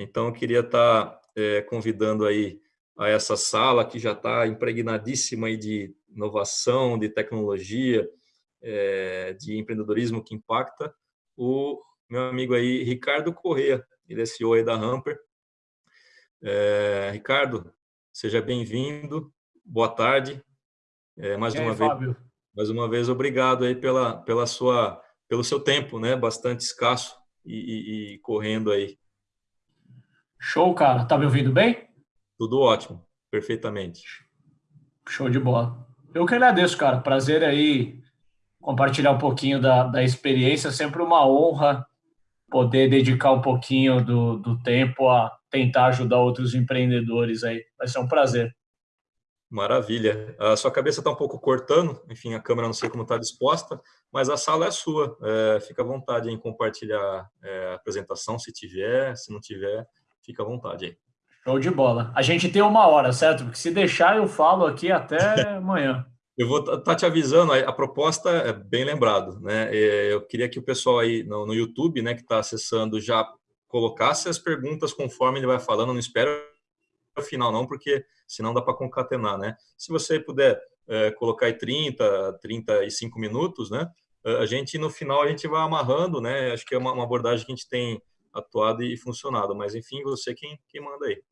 Então, eu queria estar é, convidando aí a essa sala que já está impregnadíssima aí de inovação, de tecnologia, é, de empreendedorismo que impacta, o meu amigo aí, Ricardo Corrêa, ele é CEO aí da Hamper. É, Ricardo, seja bem-vindo, boa tarde. É, mais e uma aí, vez, Fábio? mais uma vez, obrigado aí pela, pela sua, pelo seu tempo, né? Bastante escasso e, e, e correndo aí. Show, cara. Tá me ouvindo bem? Tudo ótimo, perfeitamente. Show de bola. Eu que agradeço, cara. Prazer aí compartilhar um pouquinho da, da experiência. Sempre uma honra poder dedicar um pouquinho do, do tempo a tentar ajudar outros empreendedores aí. Vai ser um prazer. Maravilha. A sua cabeça está um pouco cortando, enfim, a câmera não sei como está disposta, mas a sala é sua. É, fica à vontade em compartilhar é, a apresentação, se tiver, se não tiver, fica à vontade aí. Show de bola. A gente tem uma hora, certo? Porque se deixar, eu falo aqui até amanhã. Eu vou estar tá te avisando, a proposta é bem lembrado, né? É, eu queria que o pessoal aí no, no YouTube, né, que está acessando, já colocasse as perguntas conforme ele vai falando, não espero o final não, porque senão dá para concatenar, né? Se você puder é, colocar aí 30, 35 minutos, né? A gente, no final, a gente vai amarrando, né? Acho que é uma, uma abordagem que a gente tem atuado e funcionado, mas enfim, você quem, quem manda aí.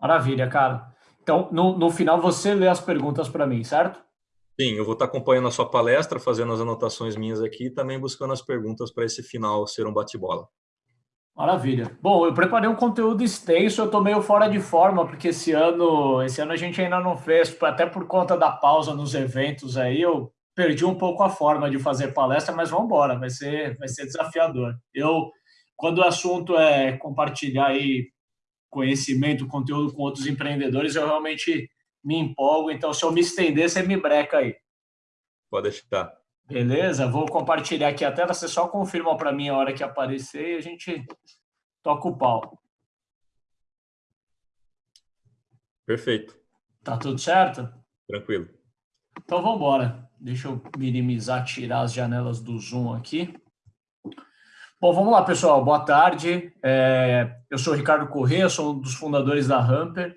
Maravilha, cara. Então, no, no final, você lê as perguntas para mim, certo? Sim, eu vou estar acompanhando a sua palestra, fazendo as anotações minhas aqui e também buscando as perguntas para esse final ser um bate-bola. Maravilha. Bom, eu preparei um conteúdo extenso, eu estou meio fora de forma, porque esse ano, esse ano a gente ainda não fez, até por conta da pausa nos eventos aí, eu perdi um pouco a forma de fazer palestra, mas vamos embora, vai ser, vai ser desafiador. Eu, quando o assunto é compartilhar aí conhecimento, conteúdo com outros empreendedores, eu realmente me empolgo. Então, se eu me estender, você me breca aí. Pode deixar. Beleza? Vou compartilhar aqui a tela. Você só confirma para mim a hora que aparecer e a gente toca o pau. Perfeito. Tá tudo certo? Tranquilo. Então, vamos embora. Deixa eu minimizar, tirar as janelas do Zoom aqui. Bom, vamos lá, pessoal. Boa tarde. É, eu sou Ricardo Corrêa, sou um dos fundadores da Hamper.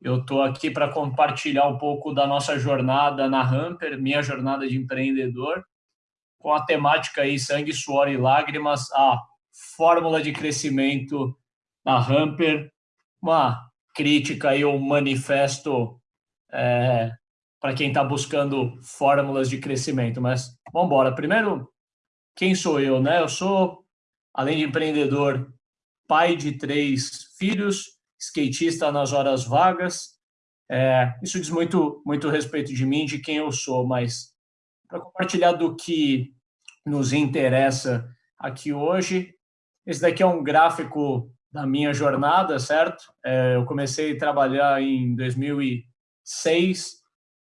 Eu estou aqui para compartilhar um pouco da nossa jornada na Hamper, minha jornada de empreendedor, com a temática aí sangue, suor e lágrimas, a fórmula de crescimento na Hamper, uma crítica e um manifesto é, para quem está buscando fórmulas de crescimento. Mas vamos embora. Primeiro, quem sou eu? Né? Eu sou além de empreendedor, pai de três filhos, skatista nas horas vagas. É, isso diz muito, muito respeito de mim, de quem eu sou, mas para compartilhar do que nos interessa aqui hoje, esse daqui é um gráfico da minha jornada, certo? É, eu comecei a trabalhar em 2006,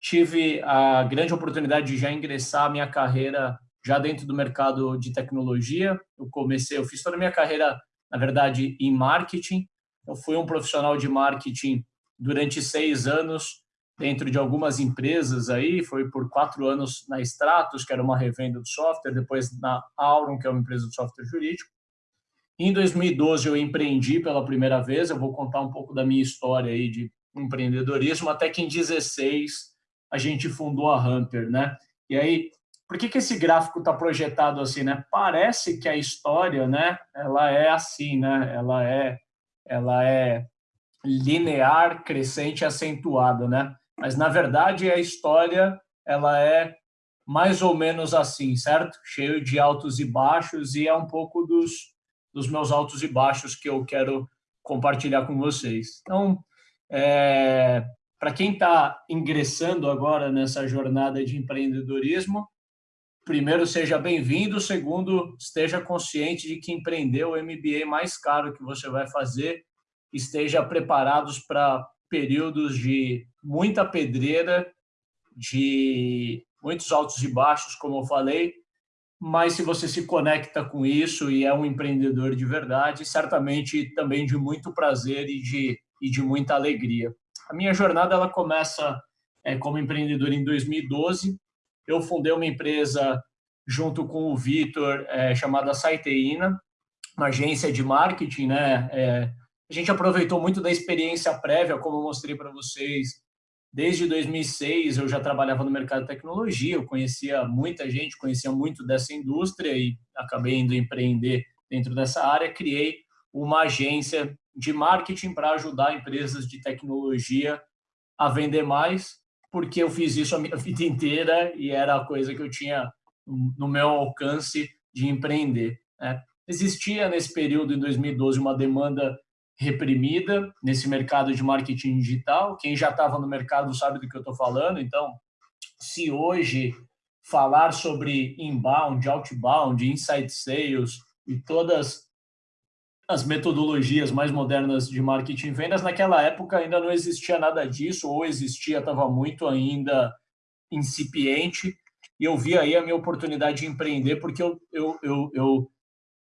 tive a grande oportunidade de já ingressar a minha carreira já dentro do mercado de tecnologia. Eu comecei, eu fiz toda a minha carreira, na verdade, em marketing. Eu fui um profissional de marketing durante seis anos dentro de algumas empresas aí, foi por quatro anos na Stratos, que era uma revenda de software, depois na Auron, que é uma empresa de software jurídico. Em 2012 eu empreendi pela primeira vez, eu vou contar um pouco da minha história aí de empreendedorismo, até que em 16 a gente fundou a Hunter, né? E aí por que, que esse gráfico está projetado assim, né? Parece que a história, né? Ela é assim, né? Ela é, ela é linear, crescente, acentuada, né? Mas na verdade a história ela é mais ou menos assim, certo? Cheio de altos e baixos e é um pouco dos, dos meus altos e baixos que eu quero compartilhar com vocês. Então, é, para quem está ingressando agora nessa jornada de empreendedorismo, primeiro, seja bem-vindo. Segundo, esteja consciente de que empreender o MBA mais caro que você vai fazer. Esteja preparados para períodos de muita pedreira, de muitos altos e baixos, como eu falei. Mas se você se conecta com isso e é um empreendedor de verdade, certamente também de muito prazer e de, e de muita alegria. A minha jornada ela começa é, como empreendedor em 2012 eu fundei uma empresa junto com o Vitor, é, chamada Saiteína. uma agência de marketing, né? É, a gente aproveitou muito da experiência prévia, como eu mostrei para vocês. Desde 2006 eu já trabalhava no mercado de tecnologia, eu conhecia muita gente, conhecia muito dessa indústria e acabei indo empreender dentro dessa área. Criei uma agência de marketing para ajudar empresas de tecnologia a vender mais, porque eu fiz isso a minha vida inteira e era a coisa que eu tinha no meu alcance de empreender. Né? Existia nesse período, em 2012, uma demanda reprimida nesse mercado de marketing digital. Quem já estava no mercado sabe do que eu estou falando. Então, se hoje falar sobre inbound, outbound, inside sales e todas as metodologias mais modernas de marketing e vendas, naquela época ainda não existia nada disso, ou existia, estava muito ainda incipiente, e eu vi aí a minha oportunidade de empreender, porque eu, eu, eu, eu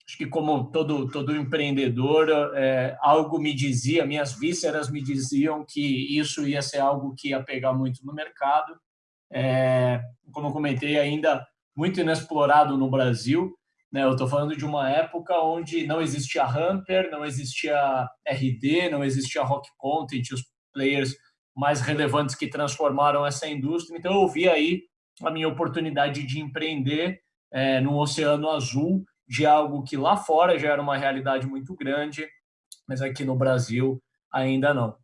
acho que como todo, todo empreendedor, é, algo me dizia, minhas vísceras me diziam que isso ia ser algo que ia pegar muito no mercado, é, como eu comentei, ainda muito inexplorado no Brasil, né? Eu estou falando de uma época onde não existia Hamper, não existia RD, não existia Rock Content, os players mais relevantes que transformaram essa indústria. Então, eu vi aí a minha oportunidade de empreender é, no Oceano Azul, de algo que lá fora já era uma realidade muito grande, mas aqui no Brasil ainda não.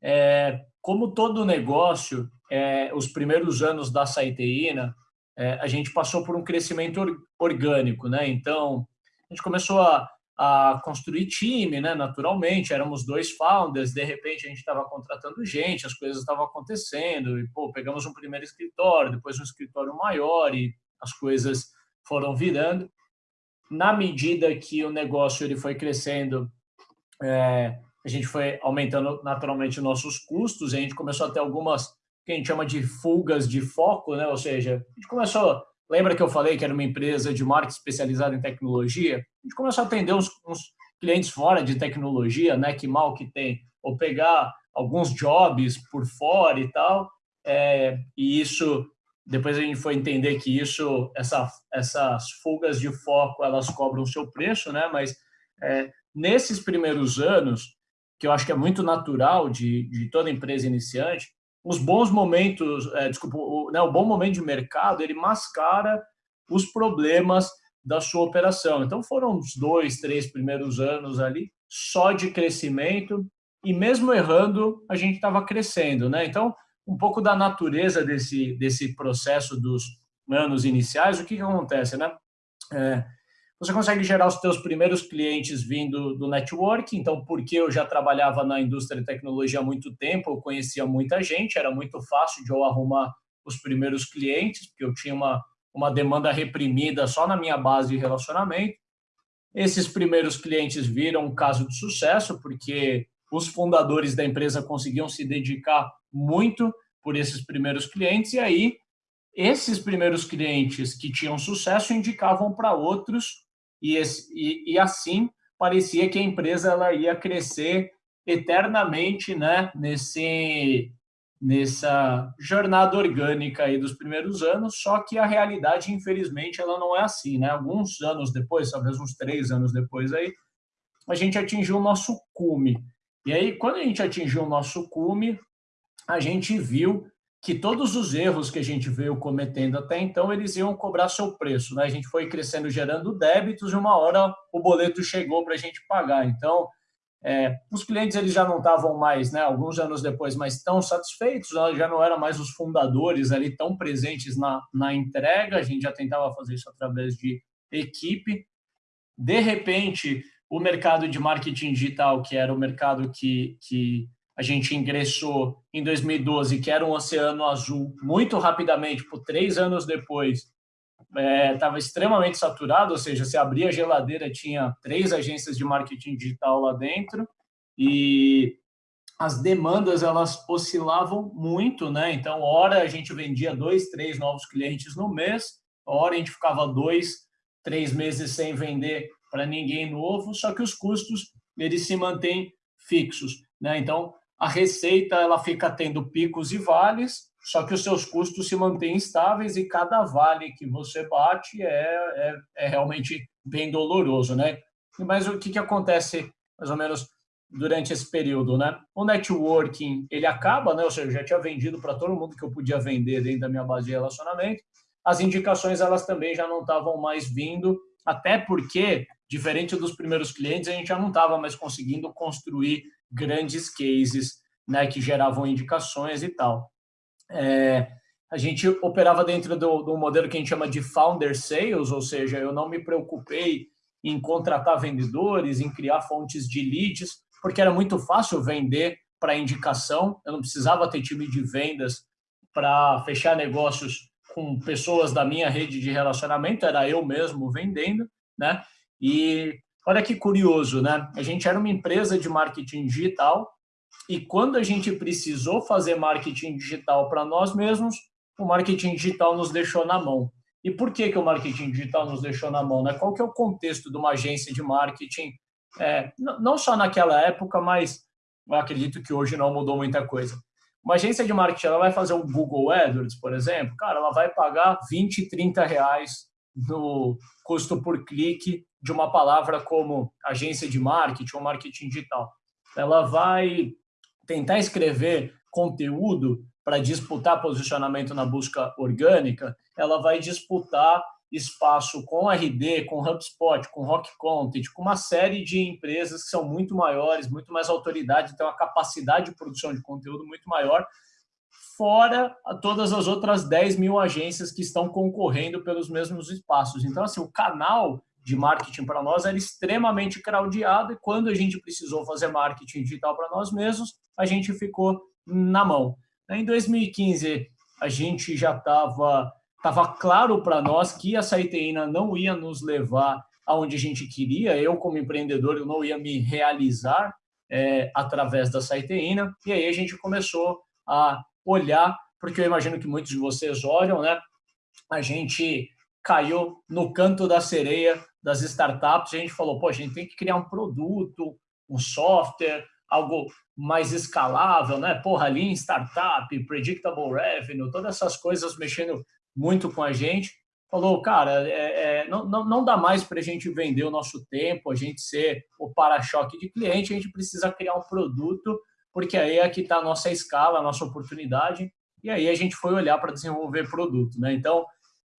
É, como todo negócio, é, os primeiros anos da Saiteína, é, a gente passou por um crescimento orgânico, né? Então, a gente começou a, a construir time, né? Naturalmente, éramos dois founders, de repente a gente estava contratando gente, as coisas estavam acontecendo, e, pô, pegamos um primeiro escritório, depois um escritório maior, e as coisas foram virando. Na medida que o negócio ele foi crescendo, é, a gente foi aumentando naturalmente nossos custos, a gente começou a ter algumas que a gente chama de fugas de foco, né? Ou seja, a gente começou, lembra que eu falei que era uma empresa de marketing especializada em tecnologia? A gente começou a atender uns, uns clientes fora de tecnologia, né? Que mal que tem, ou pegar alguns jobs por fora e tal. É, e isso, depois a gente foi entender que isso, essa, essas fugas de foco, elas cobram o seu preço, né? Mas é, nesses primeiros anos, que eu acho que é muito natural de, de toda empresa iniciante, os bons momentos, é, desculpa, o, né, o bom momento de mercado, ele mascara os problemas da sua operação. Então, foram os dois, três primeiros anos ali só de crescimento e mesmo errando, a gente estava crescendo, né? Então, um pouco da natureza desse, desse processo dos anos iniciais, o que, que acontece, né? É, você consegue gerar os seus primeiros clientes vindo do network, então, porque eu já trabalhava na indústria de tecnologia há muito tempo, eu conhecia muita gente, era muito fácil de eu arrumar os primeiros clientes, porque eu tinha uma, uma demanda reprimida só na minha base de relacionamento. Esses primeiros clientes viram um caso de sucesso, porque os fundadores da empresa conseguiam se dedicar muito por esses primeiros clientes, e aí esses primeiros clientes que tinham sucesso indicavam para outros e, e, e assim parecia que a empresa ela ia crescer eternamente né, nesse, nessa jornada orgânica aí dos primeiros anos, só que a realidade, infelizmente, ela não é assim. Né? Alguns anos depois, talvez uns três anos depois, aí, a gente atingiu o nosso cume. E aí, quando a gente atingiu o nosso cume, a gente viu que todos os erros que a gente veio cometendo até então, eles iam cobrar seu preço. Né? A gente foi crescendo, gerando débitos, e uma hora o boleto chegou para a gente pagar. Então, é, os clientes eles já não estavam mais, né, alguns anos depois, mais tão satisfeitos, já não eram mais os fundadores ali tão presentes na, na entrega, a gente já tentava fazer isso através de equipe. De repente, o mercado de marketing digital, que era o mercado que, que a gente ingressou em 2012, que era um oceano azul, muito rapidamente, por três anos depois, estava é, extremamente saturado, ou seja, se abria a geladeira, tinha três agências de marketing digital lá dentro, e as demandas elas oscilavam muito, né? Então, hora a gente vendia dois, três novos clientes no mês, hora a gente ficava dois, três meses sem vender para ninguém novo, só que os custos eles se mantêm fixos, né? Então, a receita ela fica tendo picos e vales, só que os seus custos se mantêm estáveis e cada vale que você bate é, é, é realmente bem doloroso, né? Mas o que, que acontece, mais ou menos, durante esse período, né? O networking, ele acaba, né? Ou seja, eu já tinha vendido para todo mundo que eu podia vender dentro da minha base de relacionamento. As indicações, elas também já não estavam mais vindo, até porque, diferente dos primeiros clientes, a gente já não estava mais conseguindo construir grandes cases, né? Que geravam indicações e tal. É, a gente operava dentro do, do modelo que a gente chama de founder sales, ou seja, eu não me preocupei em contratar vendedores, em criar fontes de leads, porque era muito fácil vender para indicação, eu não precisava ter time de vendas para fechar negócios com pessoas da minha rede de relacionamento, era eu mesmo vendendo, né? E olha que curioso, né? A gente era uma empresa de marketing digital e quando a gente precisou fazer marketing digital para nós mesmos, o marketing digital nos deixou na mão. E por que, que o marketing digital nos deixou na mão? Né? Qual que é o contexto de uma agência de marketing é, não só naquela época, mas acredito que hoje não mudou muita coisa. Uma agência de marketing ela vai fazer o Google AdWords, por exemplo, cara, ela vai pagar 20, 30 reais no custo por clique de uma palavra como agência de marketing ou marketing digital. Ela vai tentar escrever conteúdo para disputar posicionamento na busca orgânica, ela vai disputar espaço com RD, com HubSpot, com Rock Content, com uma série de empresas que são muito maiores, muito mais autoridade, tem uma capacidade de produção de conteúdo muito maior, fora todas as outras 10 mil agências que estão concorrendo pelos mesmos espaços. Então, assim, o canal de marketing para nós era extremamente craudiado e quando a gente precisou fazer marketing digital para nós mesmos, a gente ficou na mão. Em 2015, a gente já estava Estava claro para nós que a Saiteína não ia nos levar aonde a gente queria. Eu, como empreendedor, eu não ia me realizar é, através da Saiteína. E aí a gente começou a olhar, porque eu imagino que muitos de vocês olham, né? A gente caiu no canto da sereia das startups. A gente falou, pô, a gente tem que criar um produto, um software, algo mais escalável, né? Porra, Lean Startup, Predictable Revenue, todas essas coisas mexendo muito com a gente, falou, cara, é, é, não, não, não dá mais para a gente vender o nosso tempo, a gente ser o para-choque de cliente, a gente precisa criar um produto, porque aí é que está a nossa escala, a nossa oportunidade, e aí a gente foi olhar para desenvolver produto. Né? Então,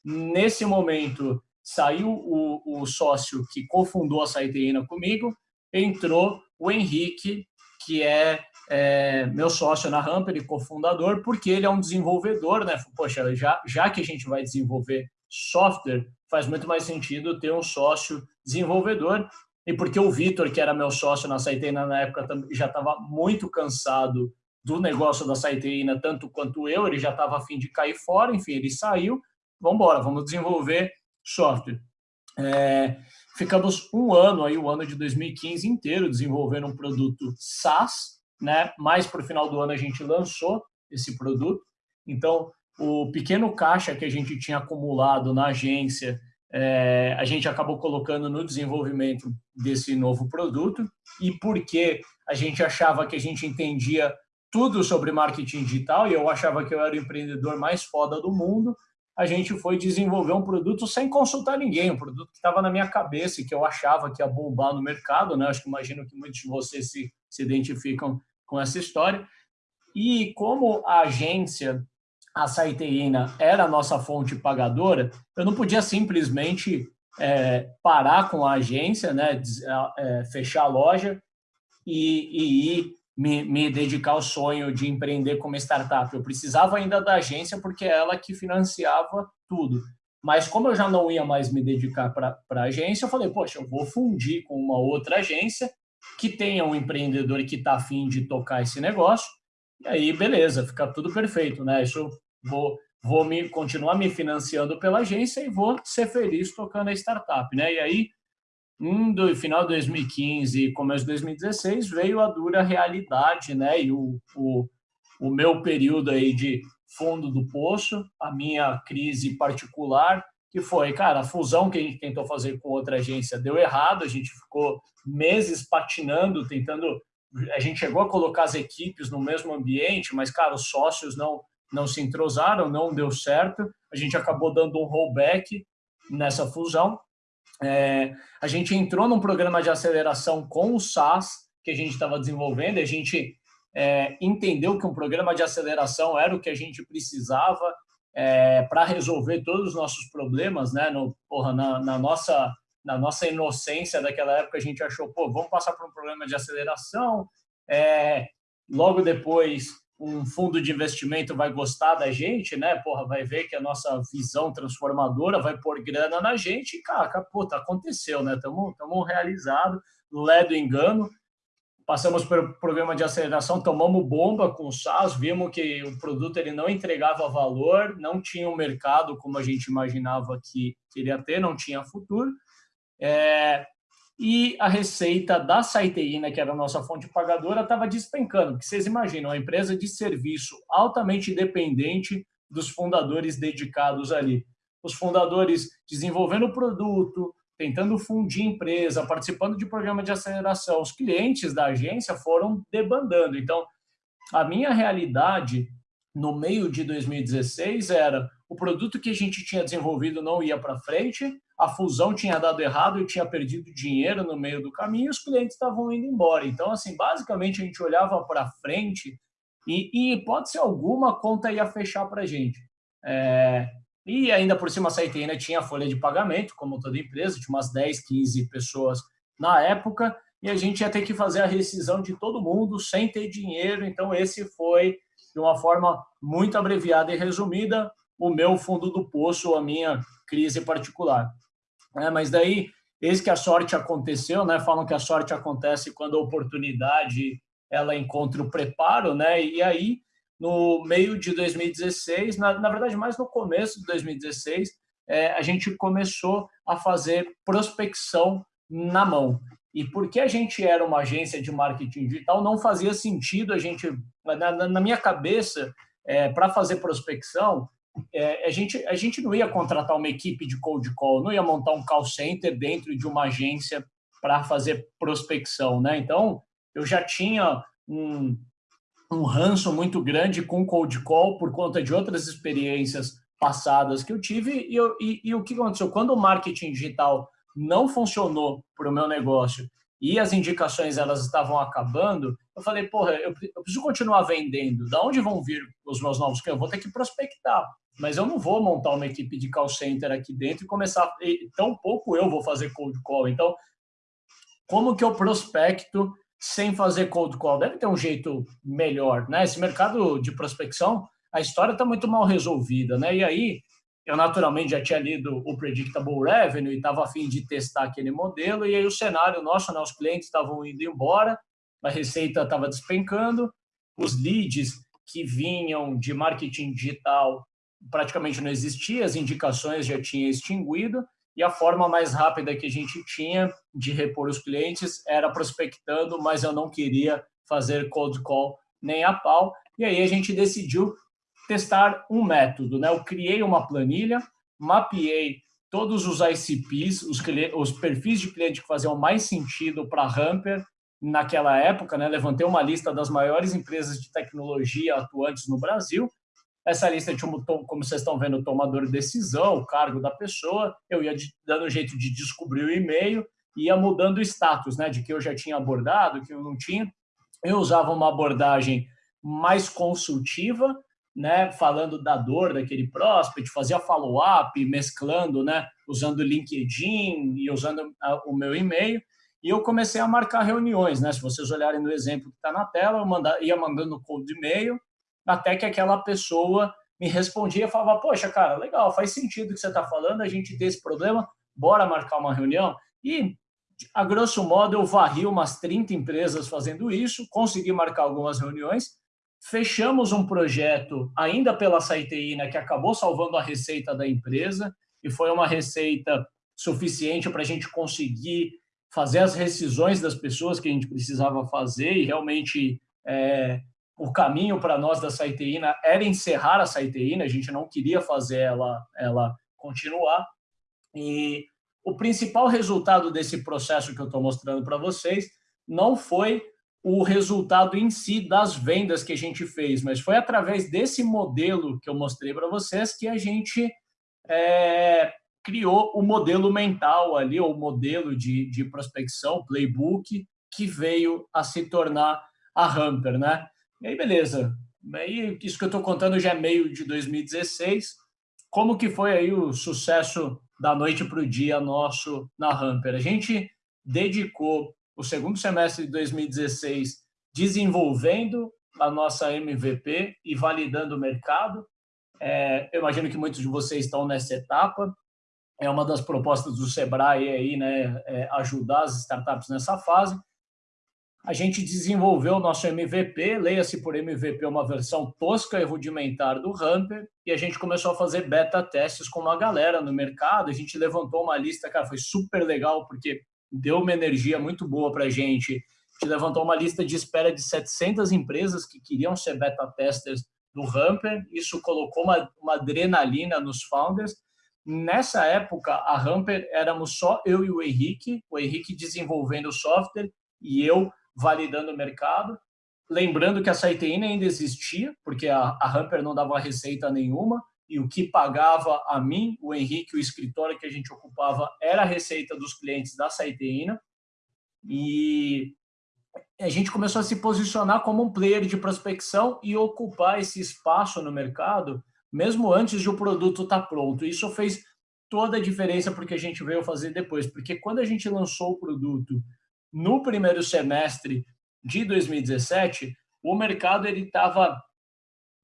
nesse momento, saiu o, o sócio que cofundou a Saiteína comigo, entrou o Henrique, que é é, meu sócio na Ramper e cofundador, porque ele é um desenvolvedor, né? Poxa, já, já que a gente vai desenvolver software, faz muito mais sentido ter um sócio desenvolvedor. E porque o Vitor, que era meu sócio na Saiteina na época, já estava muito cansado do negócio da Saiteina, tanto quanto eu, ele já estava afim de cair fora, enfim, ele saiu, vamos embora, vamos desenvolver software. É, ficamos um ano, aí, o ano de 2015 inteiro, desenvolvendo um produto SaaS, né? Mais para o final do ano a gente lançou esse produto. Então, o pequeno caixa que a gente tinha acumulado na agência, é, a gente acabou colocando no desenvolvimento desse novo produto. E porque a gente achava que a gente entendia tudo sobre marketing digital e eu achava que eu era o empreendedor mais foda do mundo, a gente foi desenvolver um produto sem consultar ninguém, um produto que estava na minha cabeça e que eu achava que ia bombar no mercado, né? Acho que imagino que muitos de vocês se, se identificam com essa história. E como a agência, a Saiteína, era a nossa fonte pagadora, eu não podia simplesmente é, parar com a agência, né, é, fechar a loja e, e ir me, me, dedicar ao sonho de empreender como startup. Eu precisava ainda da agência porque é ela que financiava tudo. Mas como eu já não ia mais me dedicar para a agência, eu falei, poxa, eu vou fundir com uma outra agência que tenha um empreendedor que está afim de tocar esse negócio, e aí, beleza, fica tudo perfeito, né? Isso vou, vou me continuar me financiando pela agência e vou ser feliz tocando a startup, né? E aí, no final de 2015 começo de 2016, veio a dura realidade, né? E o, o, o meu período aí de fundo do poço, a minha crise particular, que foi, cara, a fusão que a gente tentou fazer com outra agência deu errado, a gente ficou meses patinando, tentando. A gente chegou a colocar as equipes no mesmo ambiente, mas, cara, os sócios não, não se entrosaram, não deu certo. A gente acabou dando um rollback nessa fusão. É, a gente entrou num programa de aceleração com o SAS, que a gente estava desenvolvendo, a gente é, entendeu que um programa de aceleração era o que a gente precisava é, para resolver todos os nossos problemas, né? No, porra, na, na, nossa, na nossa inocência daquela época, a gente achou, pô, vamos passar por um programa de aceleração, é, logo depois um fundo de investimento vai gostar da gente, né? Porra, vai ver que a nossa visão transformadora vai pôr grana na gente e, cara, puta, aconteceu, né? Estamos realizados, ledo engano. Passamos pelo programa de aceleração, tomamos bomba com o SaaS, vimos que o produto ele não entregava valor, não tinha um mercado como a gente imaginava que queria ter, não tinha futuro. É, e a receita da Saiteína, que era a nossa fonte pagadora, estava despencando, porque vocês imaginam, uma empresa de serviço altamente dependente dos fundadores dedicados ali. Os fundadores desenvolvendo o produto, tentando fundir empresa, participando de programa de aceleração. Os clientes da agência foram debandando. Então, a minha realidade no meio de 2016 era o produto que a gente tinha desenvolvido não ia para frente, a fusão tinha dado errado, eu tinha perdido dinheiro no meio do caminho e os clientes estavam indo embora. Então, assim, basicamente a gente olhava para frente e, e, hipótese alguma, a conta ia fechar para a gente. É, e ainda por cima a Saitena tinha folha de pagamento, como toda empresa, tinha umas 10, 15 pessoas na época, e a gente ia ter que fazer a rescisão de todo mundo sem ter dinheiro. Então, esse foi, de uma forma muito abreviada e resumida, o meu fundo do poço, a minha crise particular. É, mas daí, eis que a sorte aconteceu, né? Falam que a sorte acontece quando a oportunidade ela encontra o preparo, né? E aí, no meio de 2016, na, na verdade, mais no começo de 2016, é, a gente começou a fazer prospecção na mão. E porque a gente era uma agência de marketing digital, não fazia sentido a gente, na, na minha cabeça, é, para fazer prospecção, é, a, gente, a gente não ia contratar uma equipe de cold call, não ia montar um call center dentro de uma agência para fazer prospecção, né? Então, eu já tinha um, um ranço muito grande com cold call por conta de outras experiências passadas que eu tive e, eu, e, e o que aconteceu? Quando o marketing digital não funcionou para o meu negócio e as indicações elas estavam acabando, eu falei, porra, eu, preciso continuar vendendo. Da onde vão vir os meus novos clientes? Eu vou ter que prospectar. Mas eu não vou montar uma equipe de call center aqui dentro e começar... E, tão pouco eu vou fazer cold call. Então, como que eu prospecto sem fazer cold call? Deve ter um jeito melhor, né? Esse mercado de prospecção, a história está muito mal resolvida, né? E aí, eu naturalmente já tinha lido o Predictable Revenue e estava afim de testar aquele modelo, e aí o cenário nosso, né, os clientes estavam indo embora, a receita estava despencando, os leads que vinham de marketing digital praticamente não existia, as indicações já tinham extinguido, e a forma mais rápida que a gente tinha de repor os clientes era prospectando, mas eu não queria fazer cold call nem a pau, e aí a gente decidiu testar um método. Né? Eu criei uma planilha, mapeei todos os ICPs, os, os perfis de cliente que faziam mais sentido para a Hamper naquela época, né? levantei uma lista das maiores empresas de tecnologia atuantes no Brasil. Essa lista tinha, como vocês estão vendo, o tomador de decisão, o cargo da pessoa. Eu ia dando jeito de descobrir o e-mail, ia mudando o status, né? de que eu já tinha abordado, que eu não tinha. Eu usava uma abordagem mais consultiva, né, falando da dor daquele prospect, fazia follow-up, mesclando, né, usando o LinkedIn e usando o meu e-mail, e eu comecei a marcar reuniões, né, se vocês olharem no exemplo que está na tela, eu manda, ia mandando cold e-mail, até que aquela pessoa me respondia e falava, poxa, cara, legal, faz sentido o que você está falando, a gente tem esse problema, bora marcar uma reunião, e a grosso modo eu varri umas 30 empresas fazendo isso, consegui marcar algumas reuniões, Fechamos um projeto ainda pela Saiteína que acabou salvando a receita da empresa e foi uma receita suficiente para a gente conseguir fazer as rescisões das pessoas que a gente precisava fazer e realmente é, o caminho para nós da Saiteína era encerrar a Saiteína, a gente não queria fazer ela, ela continuar. E o principal resultado desse processo que eu estou mostrando para vocês não foi o resultado em si das vendas que a gente fez, mas foi através desse modelo que eu mostrei para vocês que a gente é, criou o modelo mental ali, o modelo de, de prospecção, playbook, que veio a se tornar a Hamper, né? E aí, beleza. Aí, isso que eu estou contando já é meio de 2016. Como que foi aí o sucesso da noite para o dia nosso na Hamper? A gente dedicou o segundo semestre de 2016 desenvolvendo a nossa MVP e validando o mercado. É, eu imagino que muitos de vocês estão nessa etapa. É uma das propostas do Sebrae aí, né, é ajudar as startups nessa fase. A gente desenvolveu o nosso MVP, leia-se por MVP uma versão tosca e rudimentar do Hamper, e a gente começou a fazer beta testes com uma galera no mercado. A gente levantou uma lista, cara, foi super legal, porque deu uma energia muito boa para a gente. Gente levantou uma lista de espera de 700 empresas que queriam ser beta testers do Hamper. Isso colocou uma, uma adrenalina nos founders. Nessa época, a Hamper éramos só eu e o Henrique, o Henrique desenvolvendo o software e eu validando o mercado. Lembrando que a Saiteína ainda existia, porque a, a Hamper não dava receita nenhuma, e o que pagava a mim, o Henrique, o escritório que a gente ocupava, era a receita dos clientes da Saiteína. E a gente começou a se posicionar como um player de prospecção e ocupar esse espaço no mercado, mesmo antes de o produto estar tá pronto. Isso fez toda a diferença porque a gente veio fazer depois, porque quando a gente lançou o produto no primeiro semestre de 2017, o mercado ele estava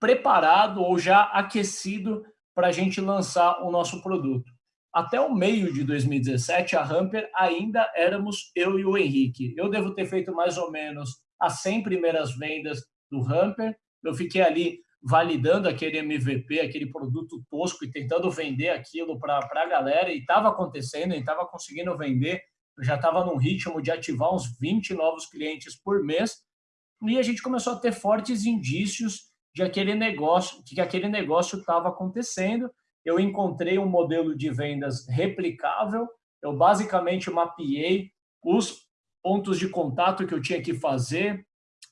preparado ou já aquecido para a gente lançar o nosso produto. Até o meio de 2017, a Hamper ainda éramos eu e o Henrique. Eu devo ter feito mais ou menos as 100 primeiras vendas do Hamper. Eu fiquei ali validando aquele MVP, aquele produto tosco e tentando vender aquilo para a galera. E estava acontecendo, e estava conseguindo vender. Eu já estava num ritmo de ativar uns 20 novos clientes por mês. E a gente começou a ter fortes indícios de aquele negócio, que aquele negócio estava acontecendo eu encontrei um modelo de vendas replicável, eu basicamente mapeei os pontos de contato que eu tinha que fazer,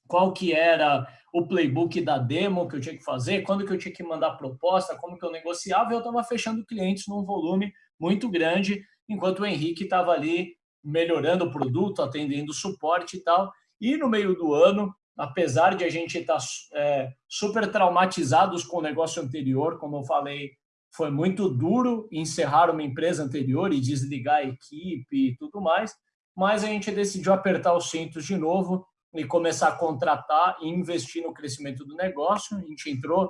qual que era o playbook da demo que eu tinha que fazer, quando que eu tinha que mandar proposta, como que eu negociava, eu estava fechando clientes num volume muito grande, enquanto o Henrique estava ali melhorando o produto, atendendo suporte e tal. E no meio do ano, apesar de a gente estar tá, é, super traumatizados com o negócio anterior, como eu falei foi muito duro encerrar uma empresa anterior e desligar a equipe e tudo mais, mas a gente decidiu apertar os cintos de novo e começar a contratar e investir no crescimento do negócio. A gente entrou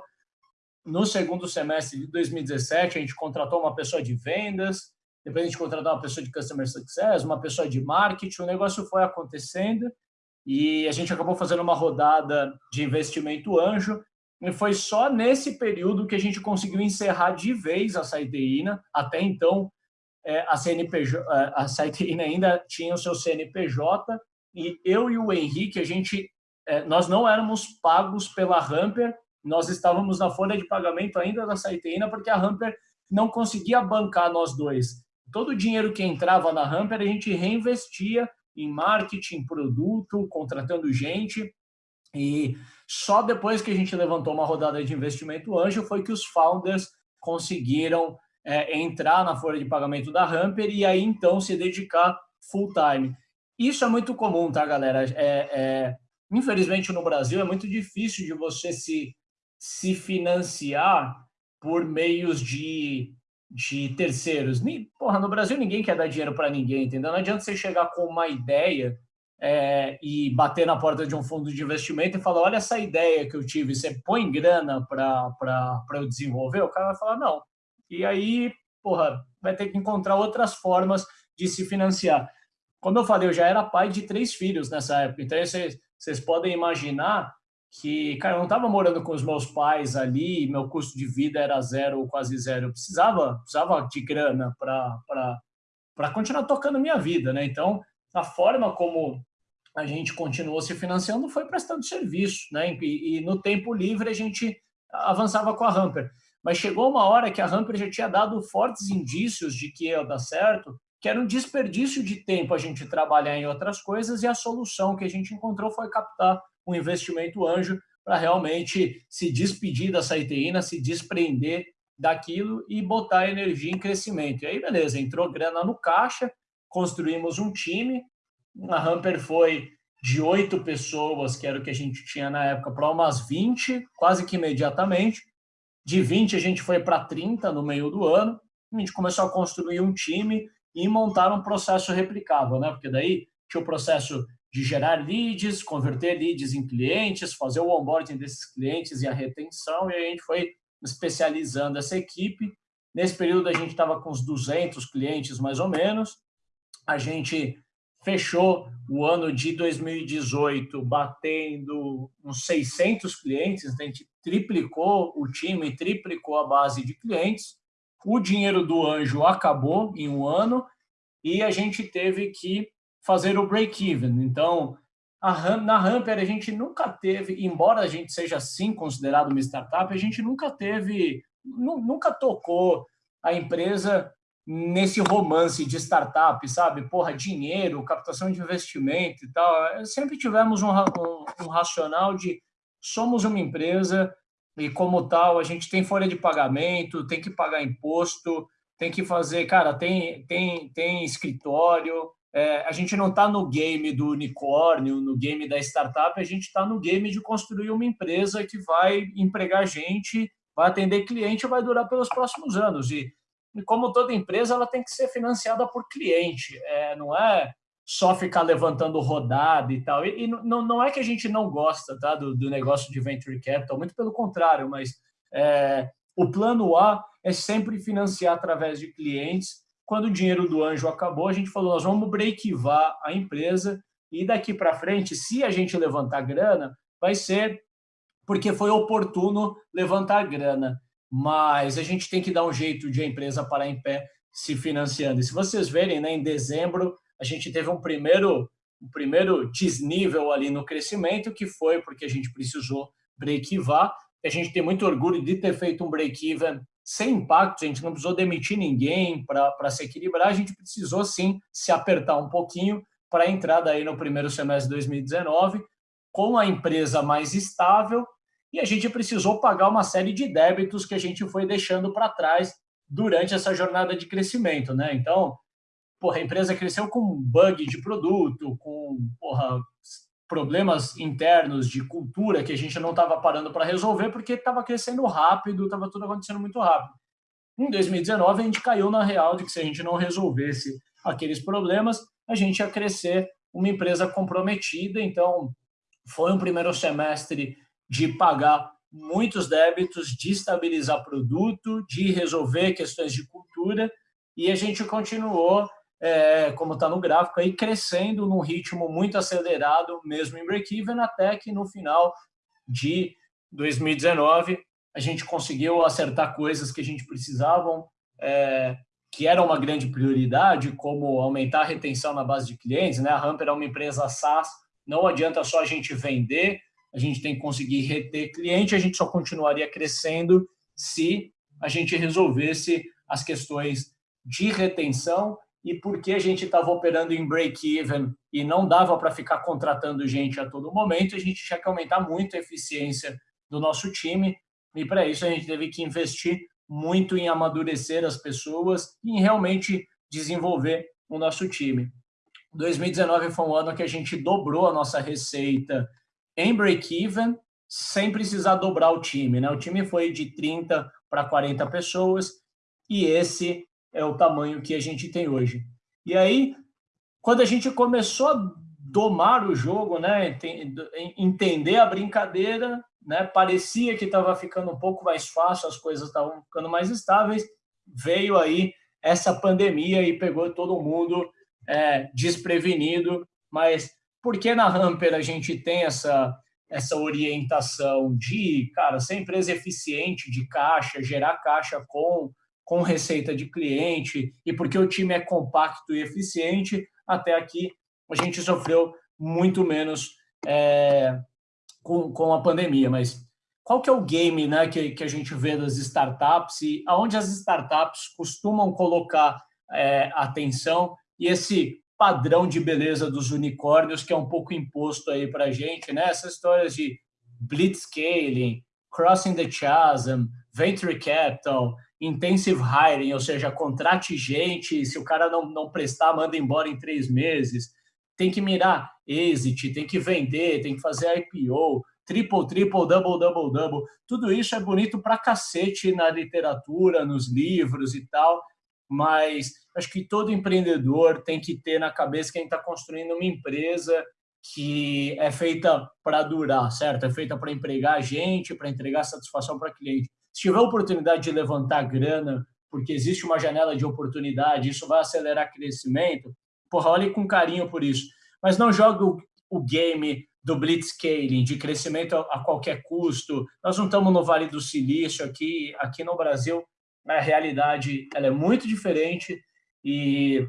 no segundo semestre de 2017, a gente contratou uma pessoa de vendas, depois a gente contratou uma pessoa de Customer Success, uma pessoa de marketing, o negócio foi acontecendo e a gente acabou fazendo uma rodada de investimento anjo e foi só nesse período que a gente conseguiu encerrar de vez a Saiteína. Até então, é, a, CNPJ, é, a Saiteína ainda tinha o seu CNPJ e eu e o Henrique, a gente, é, nós não éramos pagos pela Hamper, nós estávamos na folha de pagamento ainda da Saiteína porque a Hamper não conseguia bancar nós dois. Todo o dinheiro que entrava na Hamper a gente reinvestia em marketing, produto, contratando gente e só depois que a gente levantou uma rodada de investimento anjo foi que os founders conseguiram é, entrar na folha de pagamento da Hamper e aí então se dedicar full time. Isso é muito comum, tá, galera? É, é, infelizmente no Brasil é muito difícil de você se, se financiar por meios de, de terceiros. Porra, no Brasil ninguém quer dar dinheiro para ninguém, entendeu? Não adianta você chegar com uma ideia é, e bater na porta de um fundo de investimento e falar, olha essa ideia que eu tive, você põe grana para eu desenvolver? O cara vai falar, não. E aí, porra, vai ter que encontrar outras formas de se financiar. Como eu falei, eu já era pai de três filhos nessa época, então vocês, vocês podem imaginar que, cara, eu não estava morando com os meus pais ali, meu custo de vida era zero ou quase zero, eu precisava, precisava de grana para continuar tocando minha vida, né? Então, a forma como a gente continuou se financiando foi prestando serviço, né? E, e, no tempo livre a gente avançava com a Hamper. Mas chegou uma hora que a Hamper já tinha dado fortes indícios de que ia dar certo, que era um desperdício de tempo a gente trabalhar em outras coisas e a solução que a gente encontrou foi captar um investimento anjo para realmente se despedir da Saiteína, se desprender daquilo e botar energia em crescimento. E aí, beleza, entrou grana no caixa, construímos um time, a Hamper foi de oito pessoas, que era o que a gente tinha na época, para umas 20, quase que imediatamente. De 20 a gente foi para 30 no meio do ano. A gente começou a construir um time e montar um processo replicável, né? Porque daí tinha o processo de gerar leads, converter leads em clientes, fazer o onboarding desses clientes e a retenção, e a gente foi especializando essa equipe. Nesse período, a gente estava com uns 200 clientes, mais ou menos. A gente fechou o ano de 2018 batendo uns 600 clientes, a gente triplicou o time, triplicou a base de clientes. O dinheiro do anjo acabou em um ano e a gente teve que fazer o break-even. Então, a, na Hamper a gente nunca teve, embora a gente seja sim considerado uma startup, a gente nunca teve, nunca tocou a empresa nesse romance de startup, sabe? Porra, dinheiro, captação de investimento e tal. Sempre tivemos um, um, um racional de somos uma empresa e como tal a gente tem folha de pagamento, tem que pagar imposto, tem que fazer, cara, tem tem tem escritório. É, a gente não está no game do unicórnio, no game da startup, a gente está no game de construir uma empresa que vai empregar gente, vai atender cliente e vai durar pelos próximos anos. E e como toda empresa, ela tem que ser financiada por cliente, é, não é só ficar levantando rodada e tal. E, e não, não é que a gente não gosta tá, do, do negócio de venture capital, muito pelo contrário, mas é, o plano A é sempre financiar através de clientes. Quando o dinheiro do anjo acabou, a gente falou, nós vamos breakivar a empresa e daqui para frente, se a gente levantar grana, vai ser porque foi oportuno levantar grana mas a gente tem que dar um jeito de a empresa parar em pé se financiando. E se vocês verem, né, em dezembro, a gente teve um primeiro, um primeiro desnível ali no crescimento, que foi porque a gente precisou break-even. A gente tem muito orgulho de ter feito um break-even sem impacto, a gente não precisou demitir ninguém para se equilibrar, a gente precisou sim se apertar um pouquinho para entrar daí no primeiro semestre de 2019 com a empresa mais estável e a gente precisou pagar uma série de débitos que a gente foi deixando para trás durante essa jornada de crescimento, né? Então, porra, a empresa cresceu com bug de produto, com porra, problemas internos de cultura que a gente não estava parando para resolver porque estava crescendo rápido, estava tudo acontecendo muito rápido. Em 2019, a gente caiu na real de que se a gente não resolvesse aqueles problemas, a gente ia crescer uma empresa comprometida. Então, foi um primeiro semestre de pagar muitos débitos, de estabilizar produto, de resolver questões de cultura, e a gente continuou, é, como está no gráfico, aí, crescendo num ritmo muito acelerado, mesmo em break-even, até que no final de 2019 a gente conseguiu acertar coisas que a gente precisava, é, que era uma grande prioridade, como aumentar a retenção na base de clientes. Né? A Hamper é uma empresa SaaS, não adianta só a gente vender, a gente tem que conseguir reter cliente, a gente só continuaria crescendo se a gente resolvesse as questões de retenção e porque a gente estava operando em break-even e não dava para ficar contratando gente a todo momento, a gente tinha que aumentar muito a eficiência do nosso time e para isso a gente teve que investir muito em amadurecer as pessoas e em realmente desenvolver o nosso time. 2019 foi um ano que a gente dobrou a nossa receita em break-even, sem precisar dobrar o time. Né? O time foi de 30 para 40 pessoas e esse é o tamanho que a gente tem hoje. E aí, quando a gente começou a domar o jogo, né, entender a brincadeira, né, parecia que estava ficando um pouco mais fácil, as coisas estavam ficando mais estáveis, veio aí essa pandemia e pegou todo mundo é, desprevenido, mas porque na Hamper a gente tem essa, essa orientação de, cara, ser empresa eficiente de caixa, gerar caixa com, com receita de cliente, e porque o time é compacto e eficiente, até aqui a gente sofreu muito menos é, com, com a pandemia. Mas qual que é o game né, que, que a gente vê das startups e aonde as startups costumam colocar é, atenção e esse padrão de beleza dos unicórnios que é um pouco imposto aí para a gente, né? Essas histórias de blitzscaling, crossing the chasm, venture capital, intensive hiring, ou seja, contrate gente, se o cara não, não prestar, manda embora em três meses. Tem que mirar exit, tem que vender, tem que fazer IPO, triple, triple, double, double, double. Tudo isso é bonito pra cacete na literatura, nos livros e tal, mas acho que todo empreendedor tem que ter na cabeça que a gente está construindo uma empresa que é feita para durar, certo? É feita para empregar gente, para entregar satisfação para cliente. Se tiver oportunidade de levantar grana, porque existe uma janela de oportunidade, isso vai acelerar crescimento, porra, olhe com carinho por isso. Mas não jogue o, o game do blitzscaling, de crescimento a, a qualquer custo. Nós não estamos no Vale do Silício aqui, aqui no Brasil, a realidade ela é muito diferente e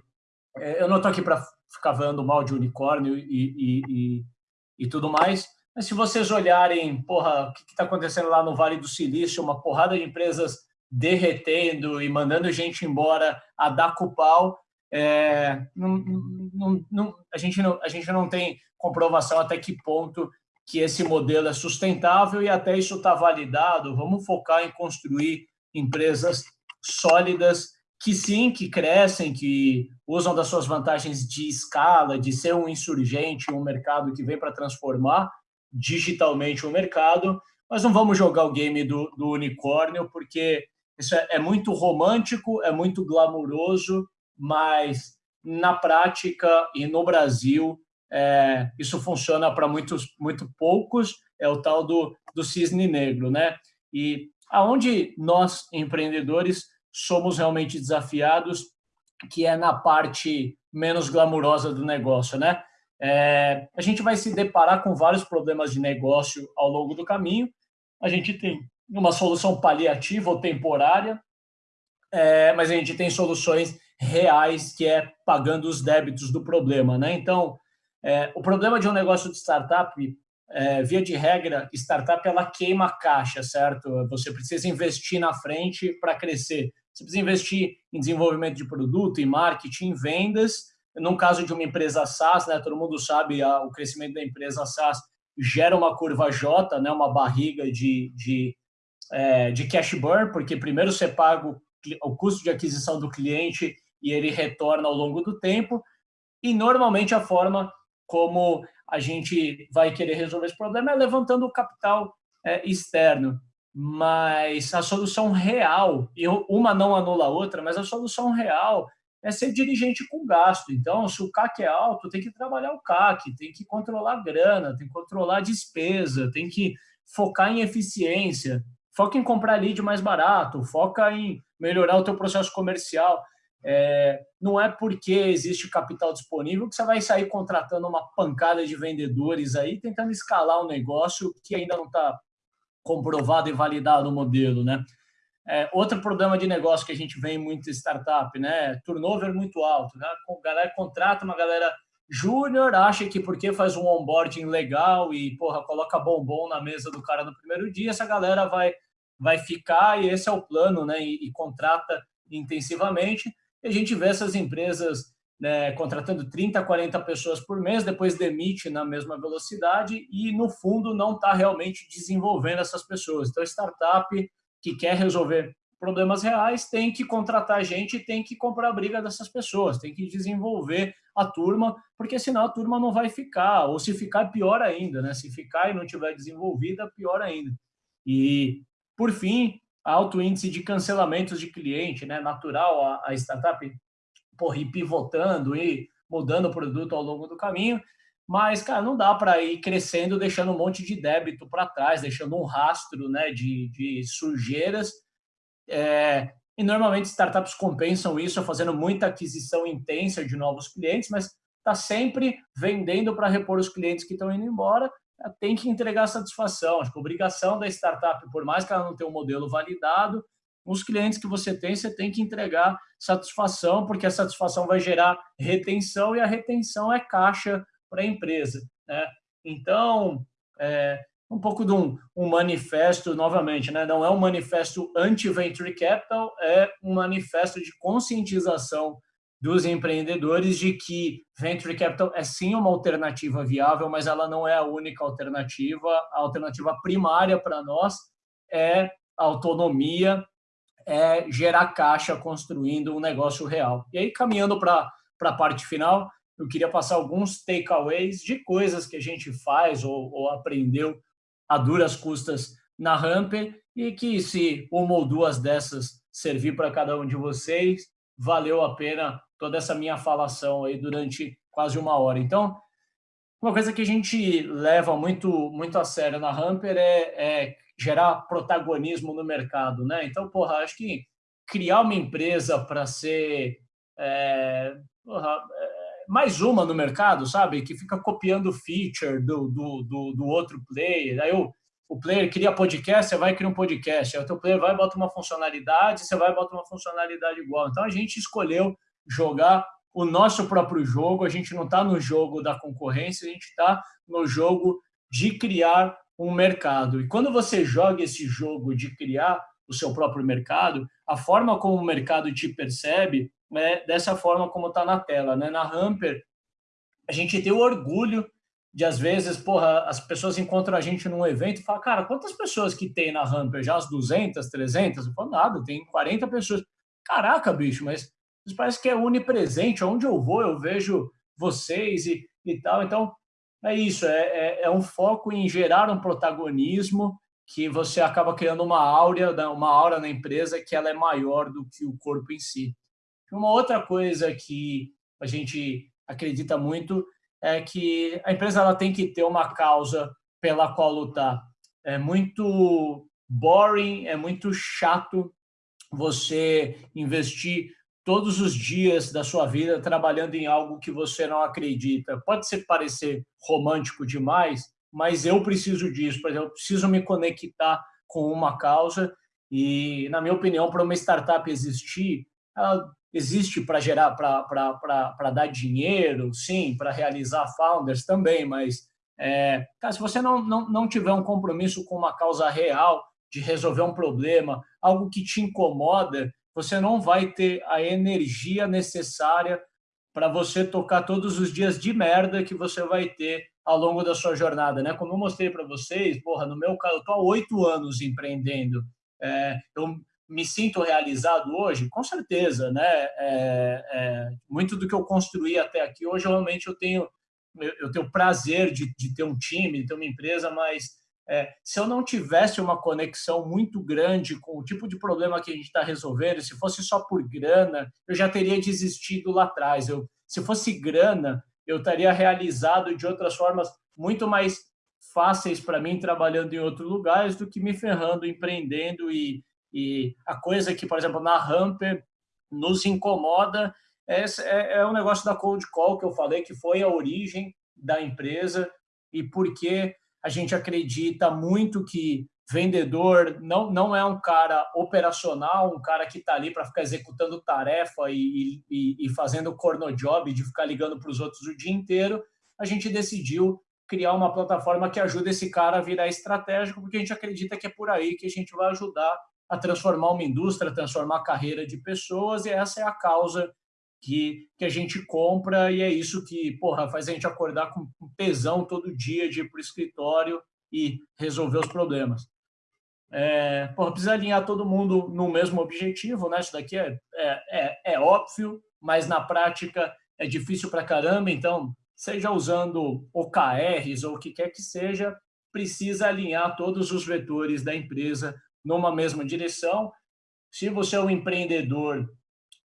é, eu não estou aqui para ficar falando mal de unicórnio e, e, e, e, tudo mais, mas se vocês olharem, porra, o que está acontecendo lá no Vale do Silício, uma porrada de empresas derretendo e mandando gente embora a dar com pau, é, não, não, não, a, gente não, a gente não tem comprovação até que ponto que esse modelo é sustentável e até isso está validado. Vamos focar em construir empresas sólidas que sim, que crescem, que usam das suas vantagens de escala, de ser um insurgente, um mercado que vem para transformar digitalmente o mercado, mas não vamos jogar o game do, do unicórnio, porque isso é, é muito romântico, é muito glamuroso, mas na prática e no Brasil é, isso funciona para muitos muito poucos, é o tal do, do cisne negro, né? E aonde nós, empreendedores, somos realmente desafiados, que é na parte menos glamurosa do negócio, né? É, a gente vai se deparar com vários problemas de negócio ao longo do caminho. A gente tem uma solução paliativa ou temporária, é, mas a gente tem soluções reais, que é pagando os débitos do problema. Né? Então, é, o problema de um negócio de startup é, via de regra, startup ela queima caixa, certo? Você precisa investir na frente para crescer. Você precisa investir em desenvolvimento de produto, em marketing, em vendas. No caso de uma empresa SaaS, né, todo mundo sabe, a, o crescimento da empresa SaaS gera uma curva J, né, uma barriga de, de, é, de cash burn, porque primeiro você paga o, o custo de aquisição do cliente e ele retorna ao longo do tempo. E normalmente a forma como a gente vai querer resolver esse problema é levantando o capital é, externo. Mas a solução real, e uma não anula a outra, mas a solução real é ser dirigente com gasto. Então, se o CAC é alto, tem que trabalhar o CAC, tem que controlar a grana, tem que controlar a despesa, tem que focar em eficiência, foca em comprar lead mais barato, foca em melhorar o teu processo comercial. É, não é porque existe capital disponível que você vai sair contratando uma pancada de vendedores aí, tentando escalar um negócio que ainda não está comprovado e validado o modelo, né? É, outro problema de negócio que a gente vê em muita startup, né? Turnover muito alto, né? A galera contrata uma galera júnior, acha que porque faz um onboarding legal e, porra, coloca bombom na mesa do cara no primeiro dia, essa galera vai, vai ficar e esse é o plano, né? E, e contrata intensivamente e a gente vê essas empresas né, contratando 30, 40 pessoas por mês, depois demite na mesma velocidade e, no fundo, não está realmente desenvolvendo essas pessoas. Então, startup que quer resolver problemas reais tem que contratar gente tem que comprar a briga dessas pessoas, tem que desenvolver a turma, porque senão a turma não vai ficar, ou se ficar, pior ainda, né? Se ficar e não tiver desenvolvida, pior ainda. E, por fim, alto índice de cancelamentos de cliente, né? Natural a, a startup porra, ir pivotando e mudando o produto ao longo do caminho, mas, cara, não dá para ir crescendo deixando um monte de débito para trás, deixando um rastro né, de, de sujeiras. É, e normalmente startups compensam isso fazendo muita aquisição intensa de novos clientes, mas está sempre vendendo para repor os clientes que estão indo embora tem que entregar satisfação. Acho que a obrigação da startup, por mais que ela não tenha um modelo validado, os clientes que você tem, você tem que entregar satisfação, porque a satisfação vai gerar retenção e a retenção é caixa para a empresa. Né? Então, é um pouco de um, um manifesto, novamente, né? não é um manifesto anti-venture capital, é um manifesto de conscientização dos empreendedores de que venture capital é sim uma alternativa viável, mas ela não é a única alternativa. A alternativa primária para nós é autonomia é gerar caixa construindo um negócio real. E aí, caminhando para a parte final, eu queria passar alguns takeaways de coisas que a gente faz ou, ou aprendeu a duras custas na Ramper e que se uma ou duas dessas servir para cada um de vocês, valeu a pena toda essa minha falação aí durante quase uma hora. Então, uma coisa que a gente leva muito, muito a sério na Hamper é, é gerar protagonismo no mercado, né? Então, porra, acho que criar uma empresa para ser é, porra, é, mais uma no mercado, sabe? Que fica copiando feature do, do, do, do outro player. Aí o, o player cria podcast, você vai criar um podcast. Aí o teu player vai bota uma funcionalidade, você vai bota uma funcionalidade igual. Então, a gente escolheu jogar o nosso próprio jogo, a gente não está no jogo da concorrência, a gente está no jogo de criar um mercado. E quando você joga esse jogo de criar o seu próprio mercado, a forma como o mercado te percebe é dessa forma como está na tela. Né? Na Hamper, a gente tem o orgulho de, às vezes, porra, as pessoas encontram a gente num evento e falam, cara, quantas pessoas que tem na Hamper? Já as 200, 300? Eu falo, nada, tem 40 pessoas. Caraca, bicho, mas isso parece que é onipresente. Onde eu vou, eu vejo vocês e, e tal. Então, é isso. É, é, é um foco em gerar um protagonismo que você acaba criando uma áurea, uma aura na empresa que ela é maior do que o corpo em si. Uma outra coisa que a gente acredita muito é que a empresa ela tem que ter uma causa pela qual lutar. É muito boring, é muito chato você investir todos os dias da sua vida trabalhando em algo que você não acredita. Pode ser parecer romântico demais, mas eu preciso disso. Por exemplo, eu preciso me conectar com uma causa e, na minha opinião, para uma startup existir, ela existe para gerar, para dar dinheiro, sim, para realizar founders também, mas é, cara, se você não, não, não tiver um compromisso com uma causa real de resolver um problema, algo que te incomoda, você não vai ter a energia necessária para você tocar todos os dias de merda que você vai ter ao longo da sua jornada, né? Como eu mostrei para vocês, porra, no meu caso, eu tô há oito anos empreendendo. É, eu me sinto realizado hoje, com certeza, né? É, é, muito do que eu construí até aqui hoje, realmente eu tenho eu, tenho prazer de, de ter um time, de ter uma empresa, mas é, se eu não tivesse uma conexão muito grande com o tipo de problema que a gente está resolvendo, se fosse só por grana, eu já teria desistido lá atrás. Eu, se fosse grana, eu estaria realizado de outras formas muito mais fáceis para mim trabalhando em outros lugares do que me ferrando, empreendendo e, e a coisa que, por exemplo, na Hamper nos incomoda é, é, é o negócio da cold call que eu falei que foi a origem da empresa e porque a gente acredita muito que vendedor não, não é um cara operacional, um cara que está ali para ficar executando tarefa e, e, e fazendo corno job de ficar ligando para os outros o dia inteiro. A gente decidiu criar uma plataforma que ajude esse cara a virar estratégico, porque a gente acredita que é por aí que a gente vai ajudar a transformar uma indústria, transformar a carreira de pessoas, e essa é a causa que, que a gente compra e é isso que porra, faz a gente acordar com tesão todo dia de ir para o escritório e resolver os problemas. É, porra, precisa alinhar todo mundo no mesmo objetivo, né? Isso daqui é, é, é, é óbvio, mas na prática é difícil para caramba, então, seja usando OKRs ou o que quer que seja, precisa alinhar todos os vetores da empresa numa mesma direção. Se você é um empreendedor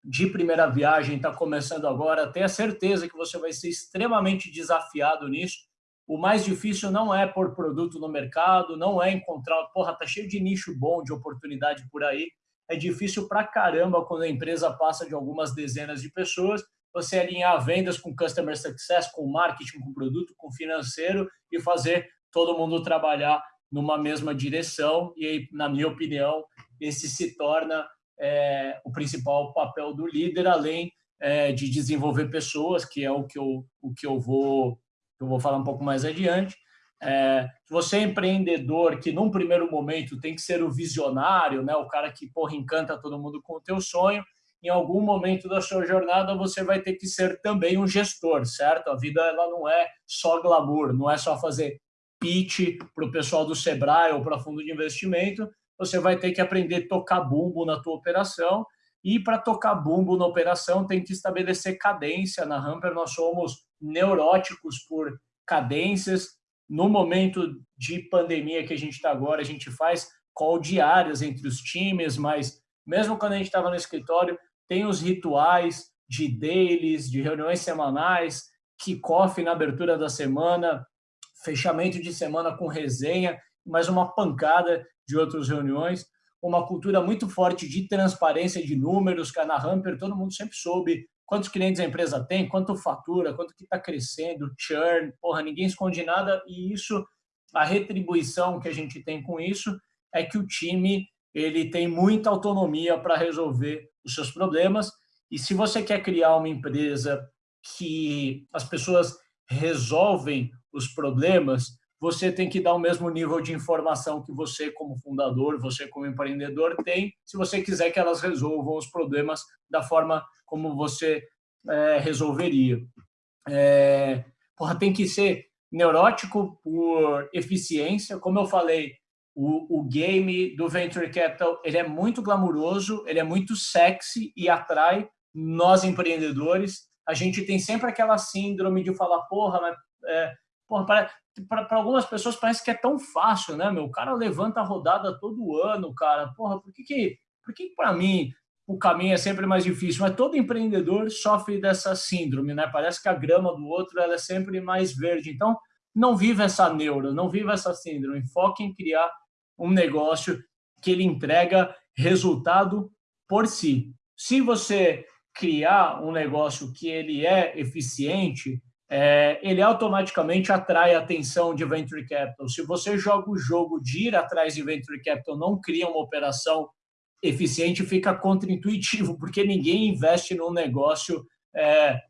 de primeira viagem, está começando agora, tenha certeza que você vai ser extremamente desafiado nisso. O mais difícil não é pôr produto no mercado, não é encontrar, porra, tá cheio de nicho bom, de oportunidade por aí. É difícil pra caramba quando a empresa passa de algumas dezenas de pessoas, você alinhar vendas com customer success, com marketing, com produto, com financeiro e fazer todo mundo trabalhar numa mesma direção. E aí, na minha opinião, esse se torna é, o principal papel do líder, além é, de desenvolver pessoas, que é o que eu, o que eu, vou, eu vou falar um pouco mais adiante. É, você é empreendedor que, num primeiro momento, tem que ser o visionário, né? o cara que porra, encanta todo mundo com o teu sonho, em algum momento da sua jornada você vai ter que ser também um gestor, certo? A vida ela não é só glamour, não é só fazer pitch para o pessoal do Sebrae ou para fundo de investimento, você vai ter que aprender a tocar bumbo na tua operação, e para tocar bumbo na operação tem que estabelecer cadência. Na Hamper nós somos neuróticos por cadências. No momento de pandemia que a gente está agora, a gente faz call diárias entre os times, mas mesmo quando a gente estava no escritório, tem os rituais de dailies, de reuniões semanais, kickoff na abertura da semana, fechamento de semana com resenha, mais uma pancada de outras reuniões, uma cultura muito forte de transparência de números, que na Hamper todo mundo sempre soube quantos clientes a empresa tem, quanto fatura, quanto que está crescendo, churn, porra, ninguém esconde nada, e isso, a retribuição que a gente tem com isso é que o time ele tem muita autonomia para resolver os seus problemas, e se você quer criar uma empresa que as pessoas resolvem os problemas, você tem que dar o mesmo nível de informação que você, como fundador, você, como empreendedor, tem, se você quiser que elas resolvam os problemas da forma como você é, resolveria. É, porra, tem que ser neurótico por eficiência. Como eu falei, o, o, game do Venture Capital ele é muito glamuroso, ele é muito sexy e atrai nós empreendedores. A gente tem sempre aquela síndrome de falar, porra, mas é, para algumas pessoas parece que é tão fácil, né, meu? O cara levanta a rodada todo ano, cara. Porra, por que que, por que para mim o caminho é sempre mais difícil? Mas todo empreendedor sofre dessa síndrome, né? Parece que a grama do outro ela é sempre mais verde. Então, não viva essa neuro, não viva essa síndrome. Foque em criar um negócio que ele entrega resultado por si. Se você criar um negócio que ele é eficiente, é, ele automaticamente atrai a atenção de venture capital. Se você joga o jogo de ir atrás de venture capital, não cria uma operação eficiente, fica contraintuitivo, porque ninguém investe num negócio é,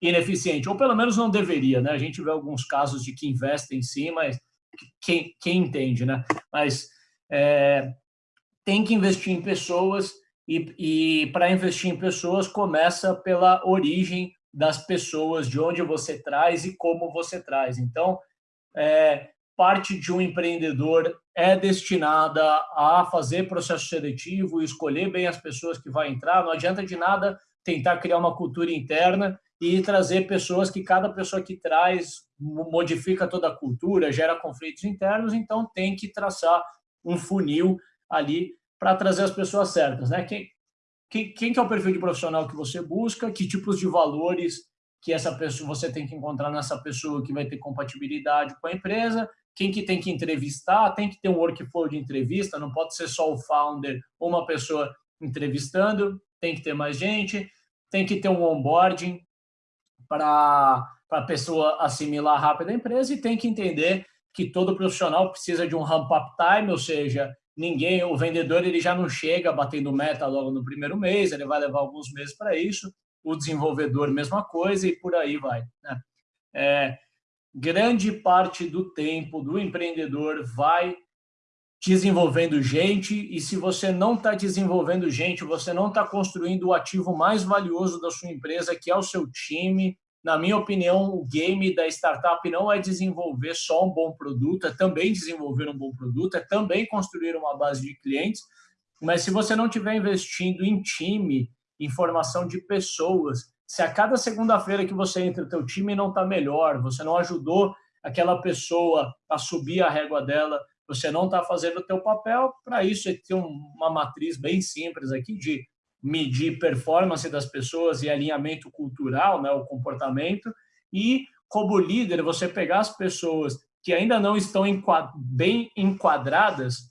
ineficiente, ou pelo menos não deveria, né? A gente vê alguns casos de que investem sim, mas quem, quem entende, né? Mas é, tem que investir em pessoas e, e para investir em pessoas começa pela origem das pessoas, de onde você traz e como você traz. Então, é, parte de um empreendedor é destinada a fazer processo seletivo, escolher bem as pessoas que vai entrar. Não adianta de nada tentar criar uma cultura interna e trazer pessoas que cada pessoa que traz modifica toda a cultura, gera conflitos internos, então tem que traçar um funil ali para trazer as pessoas certas. Né? Quem, quem, quem que é o perfil de profissional que você busca, que tipos de valores que essa pessoa você tem que encontrar nessa pessoa que vai ter compatibilidade com a empresa, quem que tem que entrevistar, tem que ter um workflow de entrevista, não pode ser só o founder ou uma pessoa entrevistando, tem que ter mais gente, tem que ter um onboarding para a pessoa assimilar rápido a empresa e tem que entender que todo profissional precisa de um ramp-up time, ou seja, ninguém, o vendedor ele já não chega batendo meta logo no primeiro mês, ele vai levar alguns meses para isso, o desenvolvedor mesma coisa e por aí vai. Né? É, grande parte do tempo do empreendedor vai desenvolvendo gente e se você não está desenvolvendo gente, você não está construindo o ativo mais valioso da sua empresa, que é o seu time, na minha opinião, o game da startup não é desenvolver só um bom produto, é também desenvolver um bom produto, é também construir uma base de clientes, mas se você não estiver investindo em time, em formação de pessoas, se a cada segunda-feira que você entra, o teu time não está melhor, você não ajudou aquela pessoa a subir a régua dela, você não está fazendo o teu papel, para isso é ter uma matriz bem simples aqui de medir performance das pessoas e alinhamento cultural, né, o comportamento, e como líder, você pegar as pessoas que ainda não estão bem enquadradas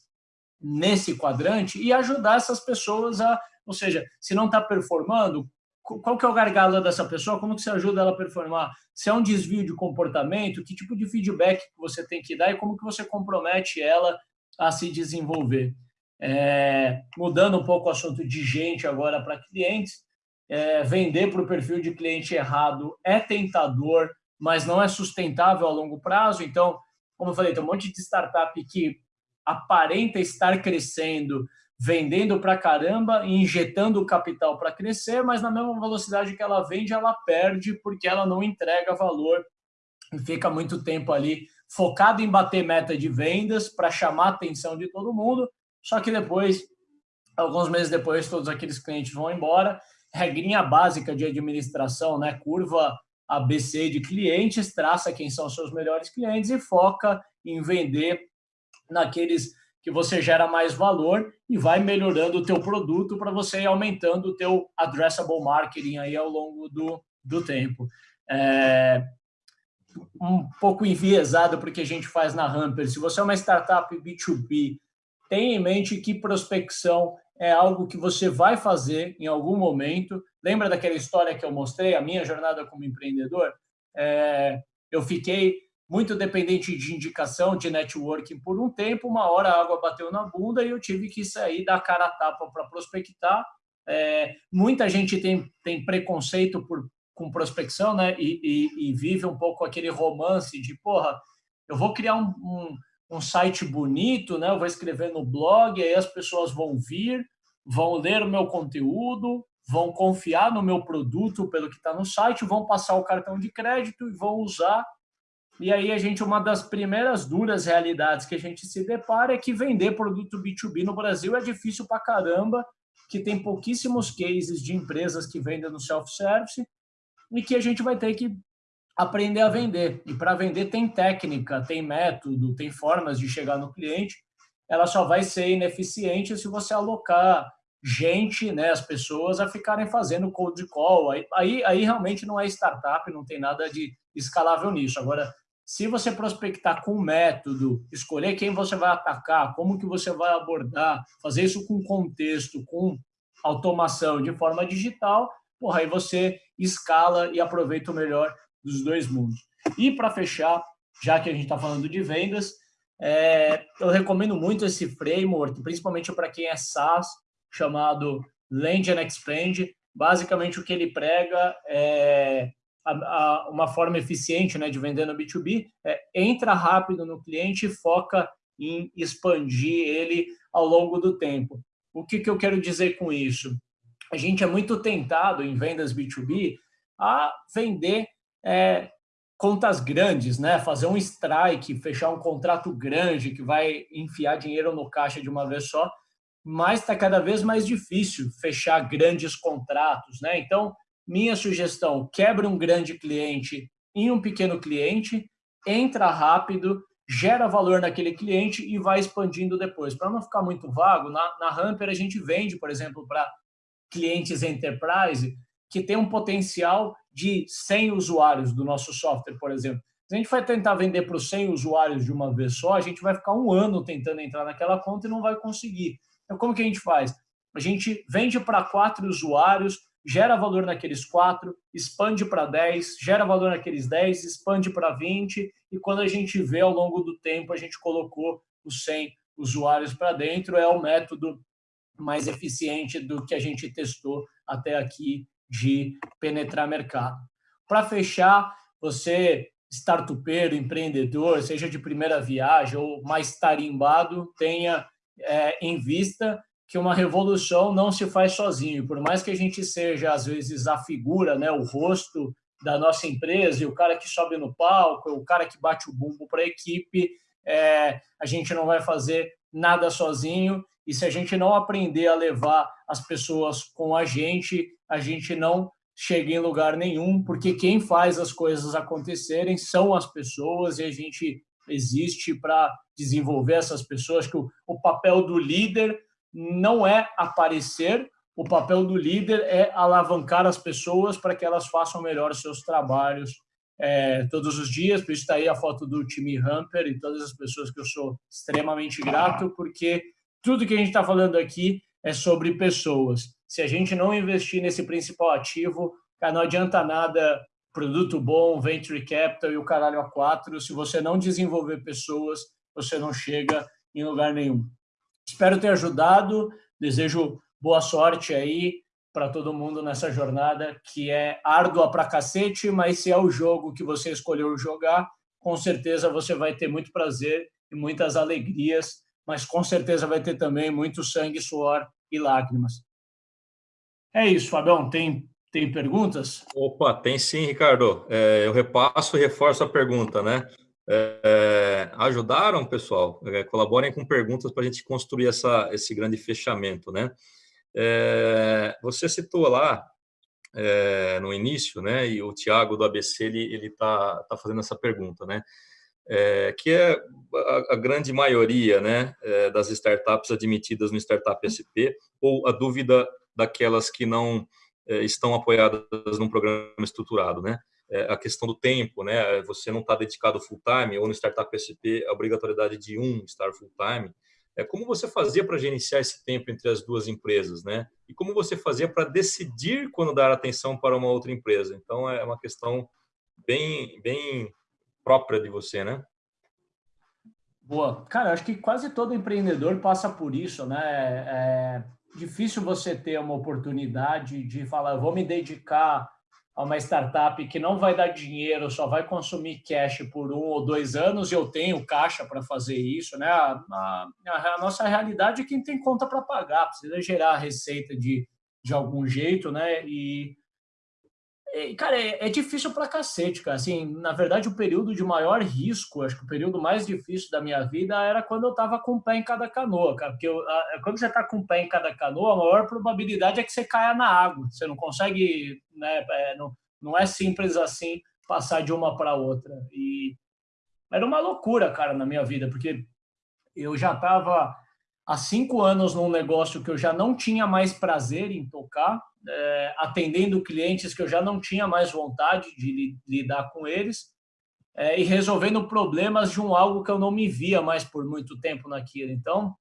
nesse quadrante e ajudar essas pessoas a, ou seja, se não está performando, qual que é o gargalo dessa pessoa, como que você ajuda ela a performar? Se é um desvio de comportamento, que tipo de feedback você tem que dar e como que você compromete ela a se desenvolver? É, mudando um pouco o assunto de gente agora para clientes, é, vender para o perfil de cliente errado é tentador, mas não é sustentável a longo prazo. Então, como eu falei, tem um monte de startup que aparenta estar crescendo, vendendo para caramba e injetando capital para crescer, mas na mesma velocidade que ela vende, ela perde porque ela não entrega valor e fica muito tempo ali focado em bater meta de vendas para chamar a atenção de todo mundo, só que depois, alguns meses depois, todos aqueles clientes vão embora. Regrinha básica de administração, né? Curva ABC de clientes, traça quem são seus melhores clientes e foca em vender naqueles que você gera mais valor e vai melhorando o teu produto para você ir aumentando o teu addressable marketing aí ao longo do, do tempo. É, um pouco enviesado porque a gente faz na Hamper. Se você é uma startup B2B, tenha em mente que prospecção é algo que você vai fazer em algum momento. Lembra daquela história que eu mostrei, a minha jornada como empreendedor? É, eu fiquei muito dependente de indicação, de networking por um tempo, uma hora a água bateu na bunda e eu tive que sair da cara a tapa para prospectar. É, muita gente tem, tem preconceito por, com prospecção, né? E, e, e, vive um pouco aquele romance de, porra, eu vou criar um, um, um site bonito, né? Eu vou escrever no blog, aí as pessoas vão vir, vão ler o meu conteúdo, vão confiar no meu produto pelo que está no site, vão passar o cartão de crédito e vão usar e aí a gente, uma das primeiras duras realidades que a gente se depara é que vender produto B2B no Brasil é difícil para caramba, que tem pouquíssimos cases de empresas que vendem no self-service e que a gente vai ter que aprender a vender. E para vender tem técnica, tem método, tem formas de chegar no cliente. Ela só vai ser ineficiente se você alocar gente, né, as pessoas a ficarem fazendo cold call. Aí, aí, aí realmente não é startup, não tem nada de escalável nisso. Agora, se você prospectar com método, escolher quem você vai atacar, como que você vai abordar, fazer isso com contexto, com automação de forma digital, porra, aí você escala e aproveita o melhor dos dois mundos. E para fechar, já que a gente está falando de vendas, é, eu recomendo muito esse framework, principalmente para quem é SaaS, chamado Land and Expand. Basicamente, o que ele prega é a, a, uma forma eficiente né, de vender no B2B é entra rápido no cliente e foca em expandir ele ao longo do tempo. O que, que eu quero dizer com isso? A gente é muito tentado em vendas B2B a vender é, contas grandes, né? fazer um strike, fechar um contrato grande que vai enfiar dinheiro no caixa de uma vez só, mas está cada vez mais difícil fechar grandes contratos. Né? Então, minha sugestão, quebre um grande cliente em um pequeno cliente, entra rápido, gera valor naquele cliente e vai expandindo depois. Para não ficar muito vago, na, na Hamper a gente vende, por exemplo, para clientes enterprise que tem um potencial de 100 usuários do nosso software, por exemplo. Se a gente vai tentar vender para os 100 usuários de uma vez só, a gente vai ficar um ano tentando entrar naquela conta e não vai conseguir. Então, como que a gente faz? A gente vende para quatro usuários, gera valor naqueles quatro, expande para 10, gera valor naqueles 10, expande para 20, e quando a gente vê ao longo do tempo, a gente colocou os 100 usuários para dentro, é o método mais eficiente do que a gente testou até aqui de penetrar mercado. Para fechar, você, startupeiro, empreendedor, seja de primeira viagem ou mais tarimbado, tenha é, em vista que uma revolução não se faz sozinho. Por mais que a gente seja, às vezes, a figura, né, o rosto da nossa empresa, e o cara que sobe no palco, o cara que bate o bumbo para a equipe, é, a gente não vai fazer nada sozinho. E se a gente não aprender a levar as pessoas com a gente, a gente não chega em lugar nenhum, porque quem faz as coisas acontecerem são as pessoas e a gente existe para desenvolver essas pessoas, que o, o papel do líder não é aparecer, o papel do líder é alavancar as pessoas para que elas façam melhor seus trabalhos é, todos os dias. Por isso está aí a foto do time Hamper e todas as pessoas que eu sou extremamente grato, porque tudo que a gente está falando aqui é sobre pessoas. Se a gente não investir nesse principal ativo, não adianta nada produto bom, venture capital e o caralho a quatro. Se você não desenvolver pessoas, você não chega em lugar nenhum. Espero ter ajudado. Desejo boa sorte aí para todo mundo nessa jornada que é árdua para cacete, mas se é o jogo que você escolheu jogar, com certeza você vai ter muito prazer e muitas alegrias, mas com certeza vai ter também muito sangue, suor e lágrimas. É isso, Fabião. Tem, tem perguntas? Opa, tem sim, Ricardo. É, eu repasso e reforço a pergunta, né? é, ajudaram, pessoal. É, colaborem com perguntas para a gente construir essa, esse grande fechamento, né? É, você citou lá é, no início, né? E o Tiago do ABC ele ele está tá fazendo essa pergunta, né? É, que é a, a, grande maioria, né, das startups admitidas no Startup SP ou a dúvida daquelas que não estão apoiadas num programa estruturado, né? É, a questão do tempo, né? Você não está dedicado full time ou no Startup SP a obrigatoriedade de um estar full time é como você fazia para gerenciar esse tempo entre as duas empresas, né? E como você fazia para decidir quando dar atenção para uma outra empresa. Então é uma questão bem bem própria de você, né? Boa, cara, acho que quase todo empreendedor passa por isso, né? É difícil você ter uma oportunidade de falar, vou me dedicar a uma startup que não vai dar dinheiro, só vai consumir cash por um ou dois anos, e eu tenho caixa para fazer isso, né? A, a, a, nossa realidade é quem tem conta para pagar, precisa gerar receita de, de algum jeito, né? E, e cara, é, é, difícil para cacete, cara. Assim, na verdade, o período de maior risco, acho que o período mais difícil da minha vida era quando eu estava com o pé em cada canoa, cara. Porque eu, quando você está com o pé em cada canoa, a maior probabilidade é que você caia na água. Você não consegue, né? É, não, não é simples assim passar de uma para outra. E era uma loucura, cara, na minha vida, porque eu já estava há cinco anos num negócio que eu já não tinha mais prazer em tocar, é, atendendo clientes que eu já não tinha mais vontade de lidar com eles é, e resolvendo problemas de um algo que eu não me via mais por muito tempo naquilo. Então,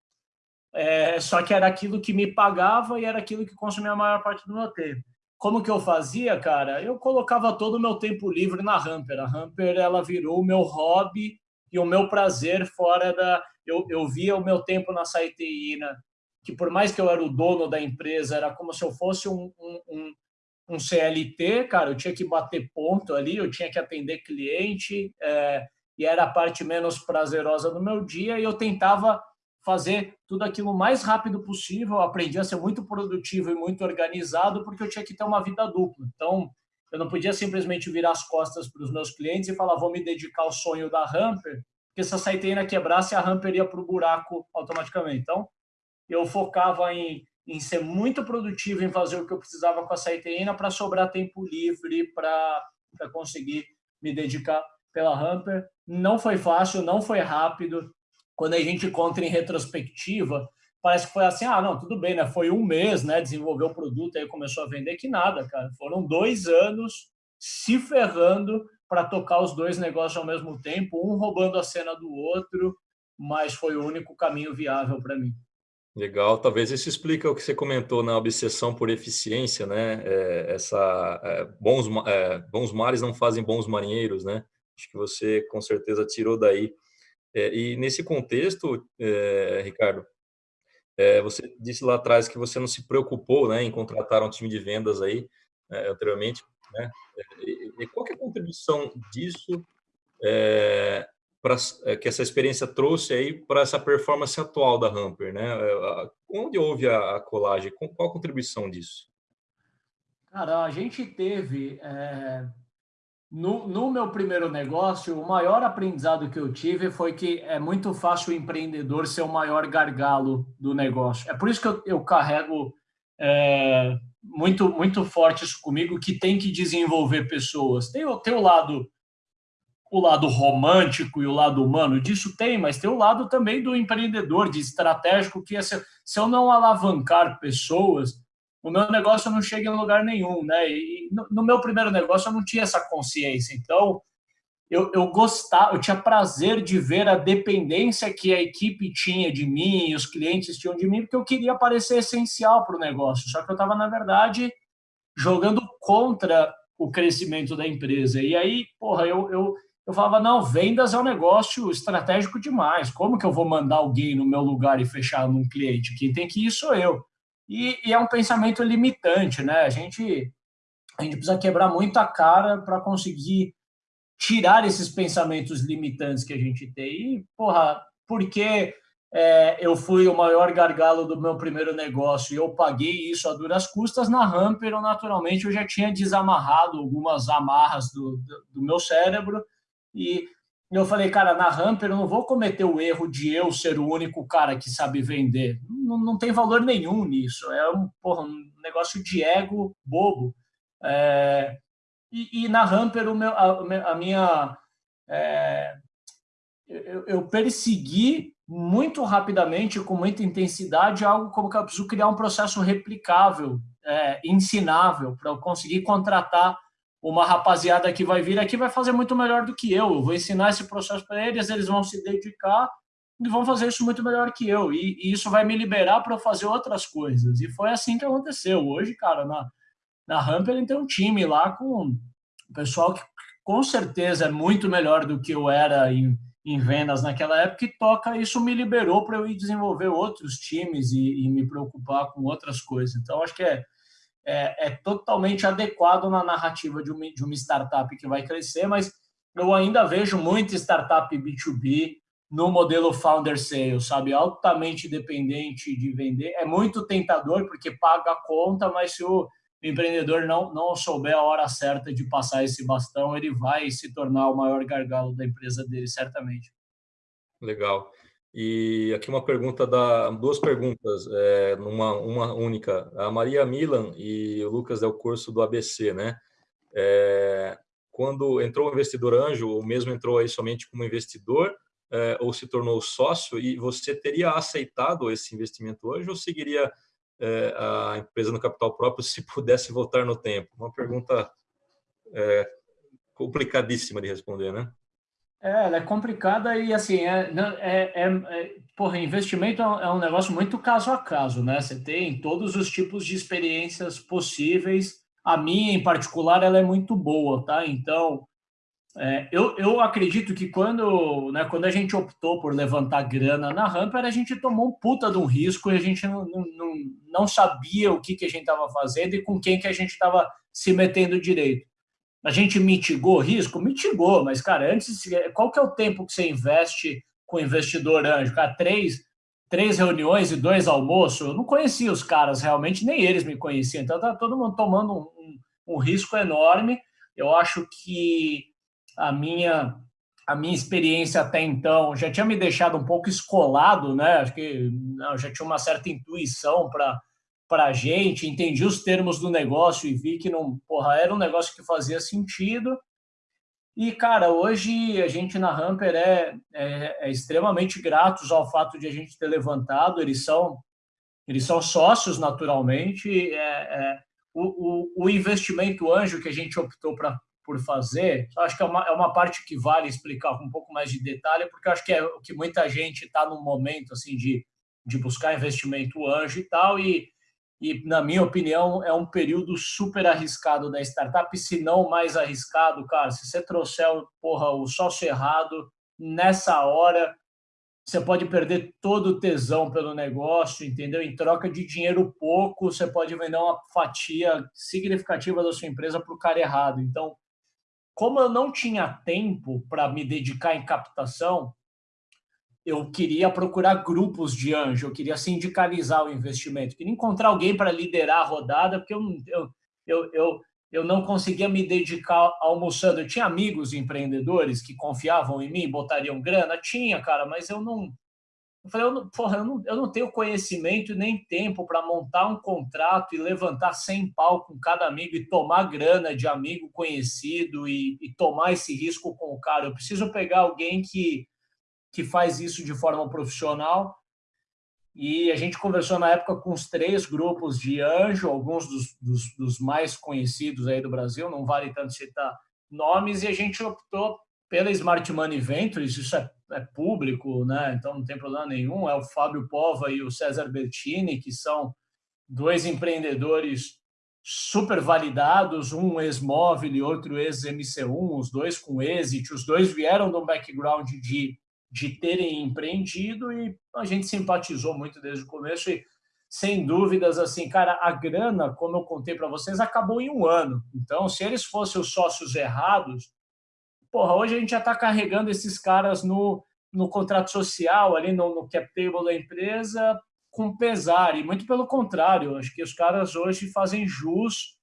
é, só que era aquilo que me pagava e era aquilo que consumia a maior parte do meu tempo. Como que eu fazia, cara? Eu colocava todo o meu tempo livre na Hamper. A Hamper, ela virou o meu hobby e o meu prazer fora da... Eu, eu via o meu tempo na Saiteína, que por mais que eu era o dono da empresa, era como se eu fosse um, um, um, CLT, cara, eu tinha que bater ponto ali, eu tinha que atender cliente, é, e era a parte menos prazerosa do meu dia, e eu tentava fazer tudo aquilo o mais rápido possível, eu aprendi a ser muito produtivo e muito organizado, porque eu tinha que ter uma vida dupla. Então, eu não podia simplesmente virar as costas para os meus clientes e falar, vou me dedicar ao sonho da Hamper, porque se a saiteira quebrasse, a Hamper ia para o buraco automaticamente. Então, eu focava em, em ser muito produtivo, em fazer o que eu precisava com a saiteína para sobrar tempo livre para conseguir me dedicar pela Hamper. Não foi fácil, não foi rápido. Quando a gente conta em retrospectiva, parece que foi assim, ah, não, tudo bem, né? Foi um mês, né? Desenvolveu o produto, aí começou a vender, que nada, cara. Foram dois anos se ferrando para tocar os dois negócios ao mesmo tempo, um roubando a cena do outro, mas foi o único caminho viável para mim. Legal, talvez isso explica o que você comentou na obsessão por eficiência, né? É, essa é, bons é, bons mares não fazem bons marinheiros, né? Acho que você com certeza tirou daí. É, e nesse contexto, é, Ricardo, é, você disse lá atrás que você não se preocupou, né, em contratar um time de vendas aí anteriormente, né? E, qual é a contribuição disso pra, é, que essa experiência trouxe aí para essa performance atual da Hamper, né? É, onde houve a, a colagem? Qual a contribuição disso? Cara, a gente teve é, no, no, meu primeiro negócio, o maior aprendizado que eu tive foi que é muito fácil o empreendedor ser o maior gargalo do negócio. É por isso que eu, eu carrego é, muito muito forte isso comigo, que tem que desenvolver pessoas. Tem, o lado o lado romântico e o lado humano disso tem, mas tem o lado também do empreendedor, de estratégico, que é se, se eu não alavancar pessoas, o meu negócio não chega em lugar nenhum, né? E no, no meu primeiro negócio eu não tinha essa consciência, então eu, eu gostava, eu tinha prazer de ver a dependência que a equipe tinha de mim, os clientes tinham de mim, porque eu queria parecer essencial para o negócio, só que eu estava, na verdade, jogando contra o crescimento da empresa. E aí, porra, eu, eu eu falava, não, vendas é um negócio estratégico demais. Como que eu vou mandar alguém no meu lugar e fechar num cliente? Quem tem que ir sou eu. E, e é um pensamento limitante, né? A gente, a gente precisa quebrar muito a cara para conseguir tirar esses pensamentos limitantes que a gente tem. E, porra, porque é, eu fui o maior gargalo do meu primeiro negócio e eu paguei isso a duras custas, na Hamper, naturalmente, eu já tinha desamarrado algumas amarras do, do, do meu cérebro e eu falei, cara, na Hamper eu não vou cometer o erro de eu ser o único cara que sabe vender. Não, não tem valor nenhum nisso. É um, porra, um negócio de ego bobo. É, e, e, na Hamper o meu, a, a minha... É, eu, eu persegui muito rapidamente, com muita intensidade, algo como que eu preciso criar um processo replicável, é, ensinável, para eu conseguir contratar uma rapaziada que vai vir aqui vai fazer muito melhor do que eu. Eu vou ensinar esse processo para eles, eles vão se dedicar e vão fazer isso muito melhor que eu. E, e isso vai me liberar para fazer outras coisas. E foi assim que aconteceu. Hoje, cara, na, na ele tem um time lá com o pessoal que com certeza é muito melhor do que eu era em, em vendas naquela época e toca. Isso me liberou para eu ir desenvolver outros times e, e me preocupar com outras coisas. Então, acho que é é, é totalmente adequado na narrativa de uma, de uma startup que vai crescer, mas eu ainda vejo muita startup B2B no modelo founder sales, sabe? Altamente dependente de vender. É muito tentador porque paga a conta, mas se o empreendedor não, não souber a hora certa de passar esse bastão, ele vai se tornar o maior gargalo da empresa dele, certamente. Legal. E aqui uma pergunta da duas perguntas, é, numa uma única. A Maria Milan e o Lucas Del Corso do ABC, né? É, quando entrou o investidor anjo, ou mesmo entrou aí somente como investidor, é, ou se tornou sócio, e você teria aceitado esse investimento hoje ou seguiria é, a empresa no capital próprio se pudesse voltar no tempo? Uma pergunta é, complicadíssima de responder, né? É, ela é complicada e assim, é, é, é, é porra, investimento é um negócio muito caso a caso, né? Você tem todos os tipos de experiências possíveis. A minha, em particular, ela é muito boa, tá? Então, é, eu, eu acredito que quando, né, quando a gente optou por levantar grana na Ramper, a gente tomou um puta de um risco e a gente não, não, não, não sabia o que, que a gente estava fazendo e com quem que a gente estava se metendo direito. A gente mitigou risco? Mitigou, mas, cara, antes, qual que é o tempo que você investe com investidor anjo? Cara, três, três reuniões e dois almoços? Eu não conhecia os caras realmente, nem eles me conheciam. Então, tá todo mundo tomando um, um, um risco enorme. Eu acho que a minha a minha experiência até então já tinha me deixado um pouco escolado, né? Acho que não, já tinha uma certa intuição para para a gente, entendi os termos do negócio e vi que não, porra, era um negócio que fazia sentido. E, cara, hoje a gente na Hamper é, é, é extremamente gratos ao fato de a gente ter levantado, eles são, eles são sócios naturalmente. É, é o, o, o, investimento anjo que a gente optou pra, por fazer, acho que é uma, é uma parte que vale explicar com um pouco mais de detalhe, porque acho que é o que muita gente está no momento assim de, de buscar investimento anjo e tal, e e, na minha opinião, é um período super arriscado da startup, se não mais arriscado, cara. Se você trouxer porra, o sócio errado, nessa hora, você pode perder todo o tesão pelo negócio, entendeu? Em troca de dinheiro pouco, você pode vender uma fatia significativa da sua empresa para o cara errado. Então, como eu não tinha tempo para me dedicar em captação, eu queria procurar grupos de anjo, eu queria sindicalizar o investimento, queria encontrar alguém para liderar a rodada, porque eu, eu, eu, eu, eu não conseguia me dedicar almoçando. Eu tinha amigos empreendedores que confiavam em mim, botariam grana? Tinha, cara, mas eu não... Eu falei, eu não, porra, eu não, eu não tenho conhecimento nem tempo para montar um contrato e levantar 100 pau com cada amigo e tomar grana de amigo conhecido e, e tomar esse risco com o cara. Eu preciso pegar alguém que que faz isso de forma profissional. E a gente conversou na época com os três grupos de anjo, alguns dos, dos, dos mais conhecidos aí do Brasil, não vale tanto citar nomes, e a gente optou pela Smart Money Ventures, isso é, é, público, né? então não tem problema nenhum, é o Fábio Pova e o César Bertini, que são dois empreendedores super validados, um ex-móvel e outro ex-MC1, os dois com êxito, os dois vieram de um background de de terem empreendido e a gente simpatizou muito desde o começo e, sem dúvidas, assim, cara, a grana, como eu contei para vocês, acabou em um ano. Então, se eles fossem os sócios errados, porra, hoje a gente já está carregando esses caras no, no contrato social, ali no, no cap table da empresa, com pesar. E muito pelo contrário, acho que os caras hoje fazem jus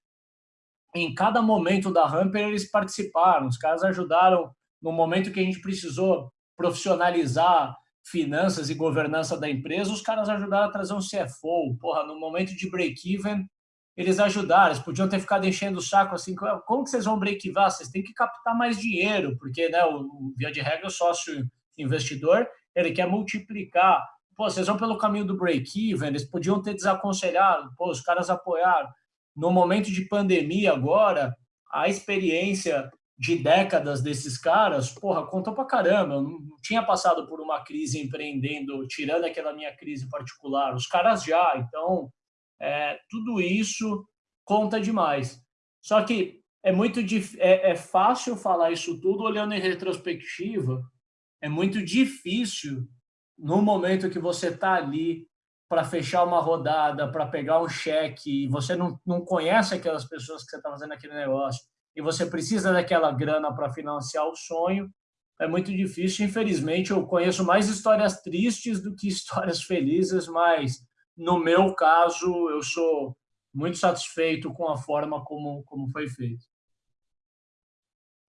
em cada momento da Hamper eles participaram, os caras ajudaram no momento que a gente precisou profissionalizar finanças e governança da empresa, os caras ajudaram a trazer um CFO. Porra, no momento de break-even, eles ajudaram, eles podiam ter ficado enchendo o saco assim, como que vocês vão break-even? Vocês têm que captar mais dinheiro, porque, né, o via de regra, o sócio investidor, ele quer multiplicar. Pô, vocês vão pelo caminho do break-even, eles podiam ter desaconselhado, pô, os caras apoiaram. No momento de pandemia agora, a experiência de décadas desses caras, porra, contou pra caramba. Eu não tinha passado por uma crise empreendendo, tirando aquela minha crise particular. Os caras já, então, é, tudo isso conta demais. Só que é muito é, é fácil falar isso tudo olhando em retrospectiva. É muito difícil no momento que você está ali para fechar uma rodada, para pegar um cheque, e você não, não conhece aquelas pessoas que você está fazendo aquele negócio e você precisa daquela grana para financiar o sonho, é muito difícil. Infelizmente, eu conheço mais histórias tristes do que histórias felizes, mas no meu caso, eu sou muito satisfeito com a forma como, como foi feito.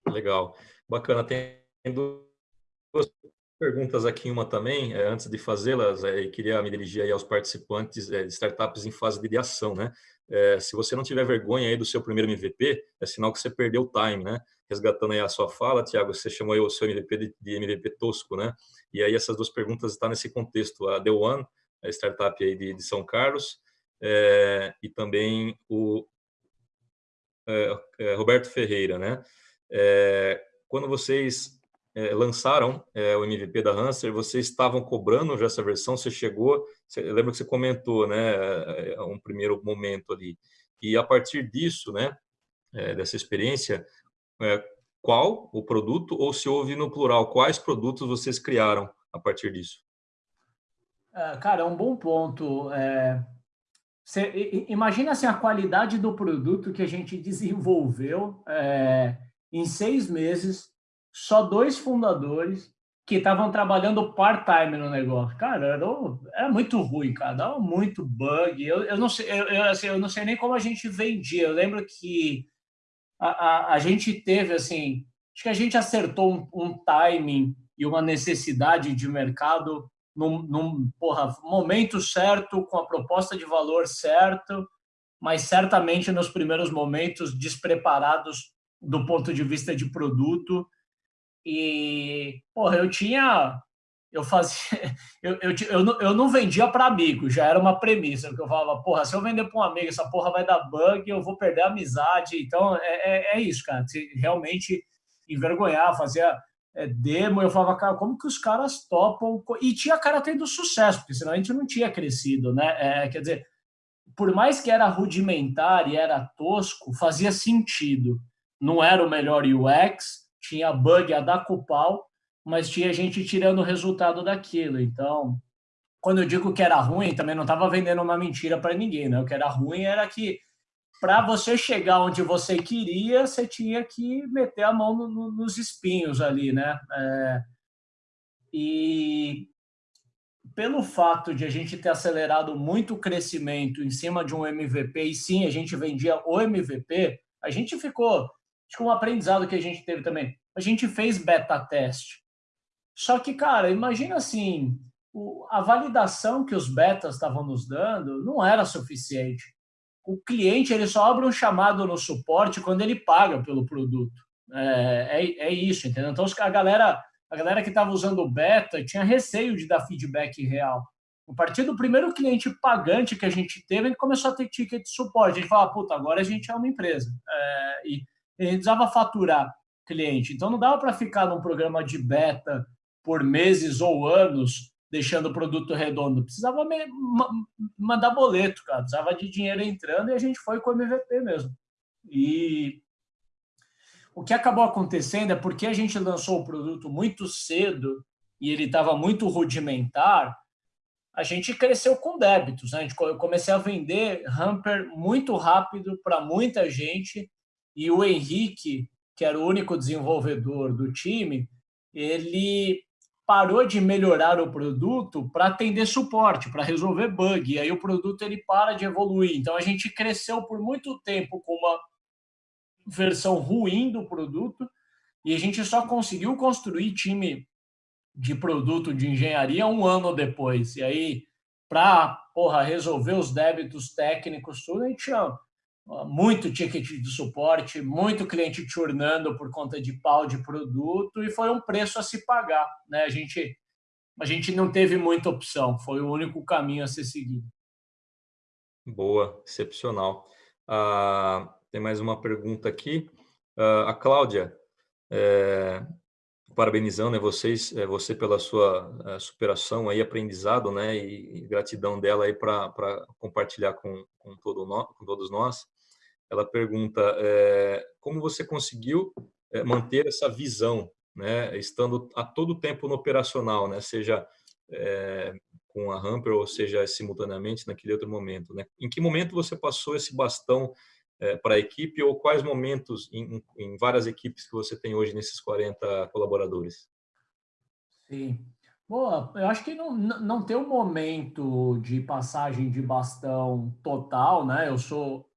Legal, bacana. Tem duas perguntas aqui, uma também, é, antes de fazê-las, é, queria me dirigir aos participantes é, de startups em fase de ideação, né? É, se você não tiver vergonha aí do seu primeiro MVP, é sinal que você perdeu o time, né? Resgatando aí a sua fala, Tiago, você chamou aí o seu MVP de, de, MVP tosco, né? E aí essas duas perguntas estão nesse contexto. A The One, a startup aí de, de São Carlos, é, e também o é, é, Roberto Ferreira, né? É, quando vocês é, lançaram é, o MVP da Hanser, vocês estavam cobrando já essa versão? Você chegou, você, lembra que você comentou, né, é, um primeiro momento ali. E a partir disso, né, é, dessa experiência, é, qual o produto, ou se houve no plural, quais produtos vocês criaram a partir disso? É, cara, é um bom ponto. É, imagina assim, a qualidade do produto que a gente desenvolveu é, em seis meses só dois fundadores que estavam trabalhando part-time no negócio. Cara, era, era, muito ruim, cara, dava muito bug. Eu, eu, não sei, eu, assim, eu não sei nem como a gente vendia. Eu lembro que a, a, a gente teve, assim, acho que a gente acertou um, um timing e uma necessidade de mercado num, num porra, momento certo, com a proposta de valor certo, mas certamente nos primeiros momentos despreparados do ponto de vista de produto e, porra, eu tinha. Eu fazia. Eu, eu, eu, não, eu não vendia para amigo, já era uma premissa, porque eu falava, porra, se eu vender para um amigo, essa porra vai dar bug, eu vou perder a amizade. Então, é, é, é isso, cara. Se realmente envergonhar, fazia é, demo, eu falava, cara, como que os caras topam? E tinha cara tendo sucesso, porque senão a gente não tinha crescido, né? É, quer dizer, por mais que era rudimentar e era tosco, fazia sentido. Não era o melhor UX, tinha bug a dar com pau, mas tinha gente tirando o resultado daquilo. Então, quando eu digo que era ruim, também não estava vendendo uma mentira para ninguém, né? O que era ruim era que para você chegar onde você queria, você tinha que meter a mão no, no, nos espinhos ali, né? É, e pelo fato de a gente ter acelerado muito o crescimento em cima de um MVP, e sim, a gente vendia o MVP, a gente ficou acho que um aprendizado que a gente teve também. A gente fez beta teste. Só que, cara, imagina assim, a validação que os betas estavam nos dando não era suficiente. O cliente ele só abre um chamado no suporte quando ele paga pelo produto. É, é, é isso, entendeu? Então a galera, a galera que estava usando o beta tinha receio de dar feedback real. A partir do primeiro cliente pagante que a gente teve, ele começou a ter ticket de suporte. A gente fala, puta, agora a gente é uma empresa. É, e a gente precisava faturar cliente. Então não dava para ficar num programa de beta por meses ou anos deixando o produto redondo. Precisava me, ma, mandar boleto, cara. Precisava de dinheiro entrando e a gente foi com o MVP mesmo. E o que acabou acontecendo é porque a gente lançou o produto muito cedo e ele estava muito rudimentar, a gente cresceu com débitos. Né? Eu comecei a vender hamper muito rápido para muita gente e o Henrique, que era o único desenvolvedor do time, ele parou de melhorar o produto para atender suporte, para resolver bug. E aí o produto ele para de evoluir. Então a gente cresceu por muito tempo com uma versão ruim do produto e a gente só conseguiu construir time de produto de engenharia um ano depois. E aí, para resolver os débitos técnicos, tudo, a gente tinha muito ticket de suporte, muito cliente churnando por conta de pau de produto e foi um preço a se pagar. Né? A, gente, a gente não teve muita opção, foi o único caminho a ser seguido. Boa, excepcional. Ah, tem mais uma pergunta aqui. Ah, a Cláudia, é, parabenizando né, vocês, é, você pela sua é, superação aí, aprendizado, né, e, e gratidão dela aí para compartilhar com, com, todo no, com todos nós ela pergunta é, como você conseguiu é, manter essa visão, né, estando a todo tempo no operacional, né, seja é, com a Hamper ou seja simultaneamente naquele outro momento, né? Em que momento você passou esse bastão para a equipe ou quais momentos em, em, várias equipes que você tem hoje nesses 40 colaboradores? Sim. Boa, eu acho que não, não tem um momento de passagem de bastão total, né? Eu sou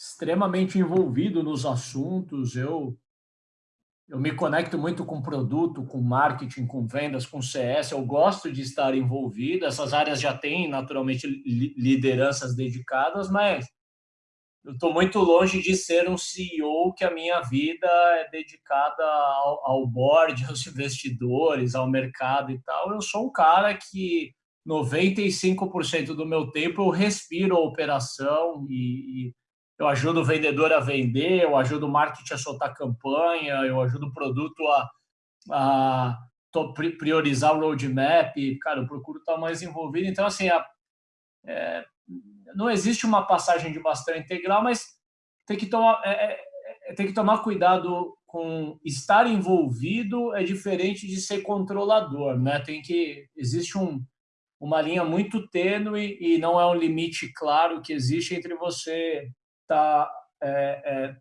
extremamente envolvido nos assuntos. Eu eu me conecto muito com produto, com marketing, com vendas, com CS. Eu gosto de estar envolvido. Essas áreas já têm naturalmente lideranças dedicadas, mas eu estou muito longe de ser um CEO que a minha vida é dedicada ao, ao board, aos investidores, ao mercado e tal. Eu sou um cara que 95% do meu tempo eu respiro a operação e, e eu ajudo o vendedor a vender, eu ajudo o marketing a soltar campanha, eu ajudo o produto a, a priorizar o roadmap, cara, eu procuro estar mais envolvido. Então, assim, a, é, não existe uma passagem de bastão integral, mas tem que tomar, é, é, é, tem que tomar cuidado com estar envolvido é diferente de ser controlador, né? Tem que existe um, uma linha muito tênue e não é um limite claro que existe entre você está é, é,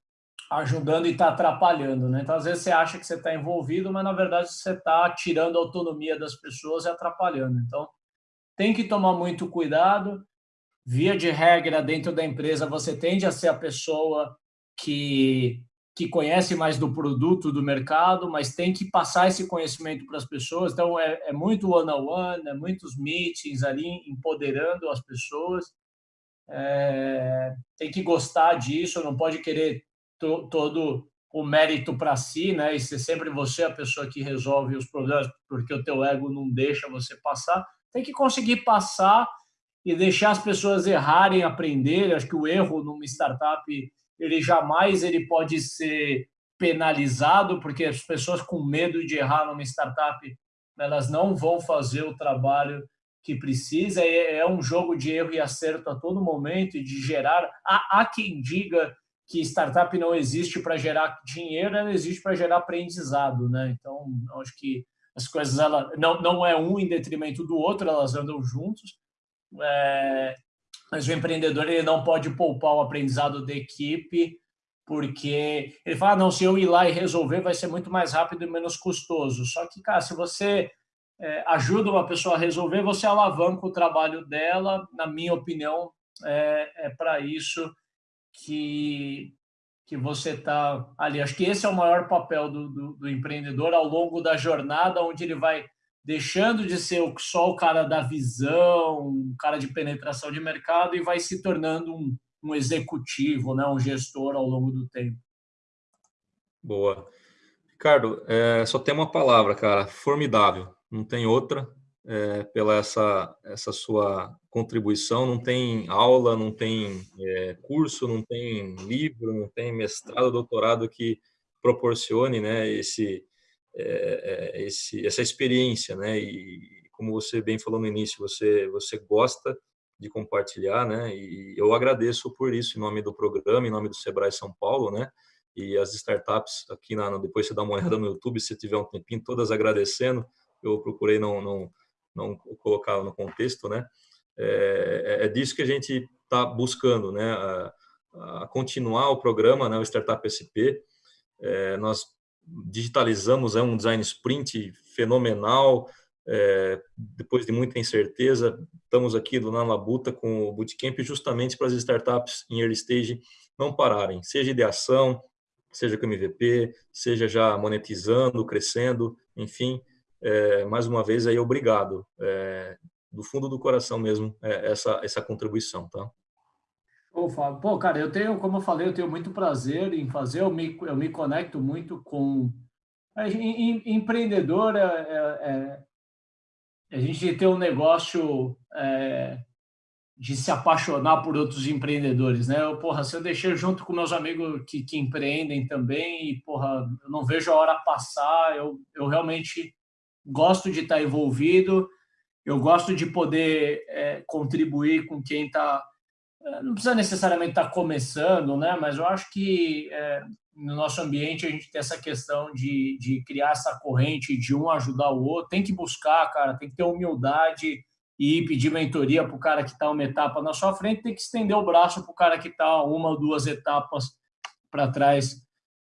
ajudando e está atrapalhando. Né? Então, às vezes, você acha que você está envolvido, mas, na verdade, você está tirando a autonomia das pessoas e atrapalhando. Então, tem que tomar muito cuidado. Via de regra, dentro da empresa, você tende a ser a pessoa que, que conhece mais do produto, do mercado, mas tem que passar esse conhecimento para as pessoas. Então, é, é muito one-on-one, -on -one, é muitos meetings ali, empoderando as pessoas é, tem que gostar disso, não pode querer to, todo o mérito para si, né? E ser sempre você a pessoa que resolve os problemas, porque o teu ego não deixa você passar. Tem que conseguir passar e deixar as pessoas errarem, aprender. Acho que o erro numa startup, ele jamais ele pode ser penalizado, porque as pessoas com medo de errar numa startup, elas não vão fazer o trabalho que precisa, é, é, um jogo de erro e acerto a todo momento e de gerar. Há, há quem diga que startup não existe para gerar dinheiro, ela existe para gerar aprendizado, né? Então, acho que as coisas ela não, não é um em detrimento do outro, elas andam juntos. É, mas o empreendedor ele não pode poupar o aprendizado da equipe, porque ele fala, ah, não, se eu ir lá e resolver vai ser muito mais rápido e menos custoso. Só que, cara, se você é, ajuda uma pessoa a resolver, você alavanca o trabalho dela. Na minha opinião, é, é para isso que, que você está ali. Acho que esse é o maior papel do, do, do, empreendedor ao longo da jornada, onde ele vai deixando de ser só o cara da visão, um cara de penetração de mercado e vai se tornando um, um executivo, né, um gestor ao longo do tempo. Boa. Ricardo, é, só tem uma palavra, cara, formidável não tem outra, é, pela essa, essa sua contribuição, não tem aula, não tem é, curso, não tem livro, não tem mestrado, doutorado que proporcione né, esse, é, esse, essa experiência, né, e como você bem falou no início, você, você gosta de compartilhar, né, e eu agradeço por isso em nome do programa, em nome do Sebrae São Paulo, né, e as startups aqui, na, depois você dá uma olhada no YouTube, se tiver um tempinho, todas agradecendo, eu procurei não, não, não colocar no contexto, né? É, é, é disso que a gente está buscando, né? A, a, continuar o programa, né? O Startup SP. É, nós digitalizamos é um design sprint fenomenal. É, depois de muita incerteza, estamos aqui do Na Labuta com o Bootcamp justamente para as startups em early stage não pararem, seja ideação, seja com MVP, seja já monetizando, crescendo, enfim, é, mais uma vez aí obrigado, é, do fundo do coração mesmo, é, essa, essa contribuição, tá? Ô, Fábio, pô, cara, eu tenho, como eu falei, eu tenho muito prazer em fazer, eu me, eu me conecto muito com... Em, em, empreendedor, é, é, é, a gente tem um negócio é, de se apaixonar por outros empreendedores, né? Eu, porra, se eu deixei junto com meus amigos que, que empreendem também, e, porra, eu não vejo a hora passar, eu, eu realmente gosto de estar envolvido, eu gosto de poder é, contribuir com quem está é, não precisa necessariamente estar começando, né? Mas eu acho que é, no nosso ambiente a gente tem essa questão de, de criar essa corrente de um ajudar o outro. Tem que buscar, cara, tem que ter humildade e pedir mentoria para o cara que está uma etapa na sua frente, tem que estender o braço para o cara que está uma ou duas etapas para trás.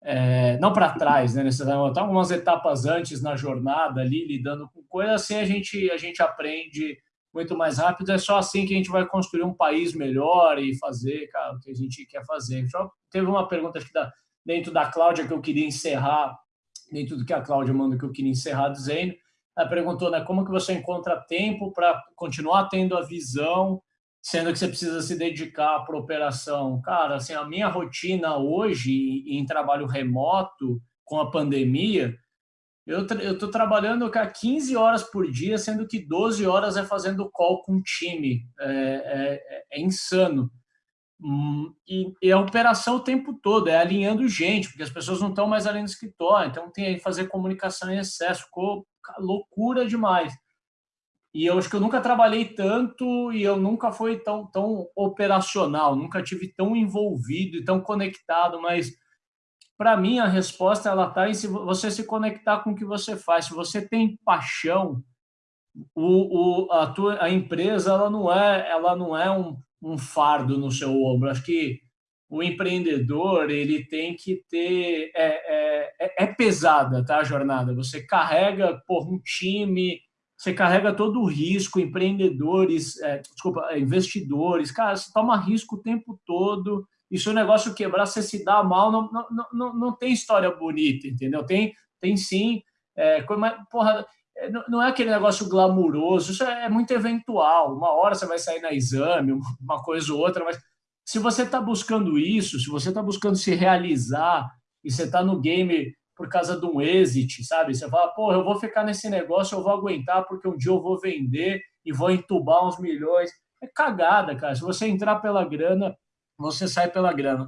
É, não para trás, né, necessariamente, tá algumas etapas antes na jornada ali, lidando com coisas, assim a gente, a gente aprende muito mais rápido. É só assim que a gente vai construir um país melhor e fazer cara, o que a gente quer fazer. Só teve uma pergunta aqui da, dentro da Cláudia que eu queria encerrar, dentro do que a Cláudia manda que eu queria encerrar dizendo. Ela perguntou né, como que você encontra tempo para continuar tendo a visão, sendo que você precisa se dedicar para operação. Cara, assim, a minha rotina hoje em trabalho remoto, com a pandemia, eu estou trabalhando cá 15 horas por dia, sendo que 12 horas é fazendo call com o time. É, é, é insano. Hum, e, e, a operação o tempo todo, é alinhando gente, porque as pessoas não estão mais ali no escritório, então tem que fazer comunicação em excesso, ficou loucura demais. E eu acho que eu nunca trabalhei tanto e eu nunca fui tão, tão operacional, nunca tive tão envolvido e tão conectado, mas para mim, a resposta ela está em se você se conectar com o que você faz. Se você tem paixão, o, o, a, tua, a empresa ela não é, ela não é um, um fardo no seu ombro. Acho que o empreendedor ele tem que ter é, é, é, é pesada tá, a jornada. Você carrega por um time, você carrega todo o risco, empreendedores, é, desculpa, investidores, cara, você toma risco o tempo todo e se o negócio quebrar, você se dá mal, não, não, não, não tem história bonita, entendeu? Tem, tem sim, é, porra, é, não é aquele negócio glamuroso, isso é, é muito eventual. Uma hora você vai sair na exame, uma coisa ou outra, mas se você está buscando isso, se você está buscando se realizar e você está no game por causa de um exit, sabe? Você fala, porra, eu vou ficar nesse negócio, eu vou aguentar porque um dia eu vou vender e vou entubar uns milhões. É cagada, cara. Se você entrar pela grana, você sai pela grana.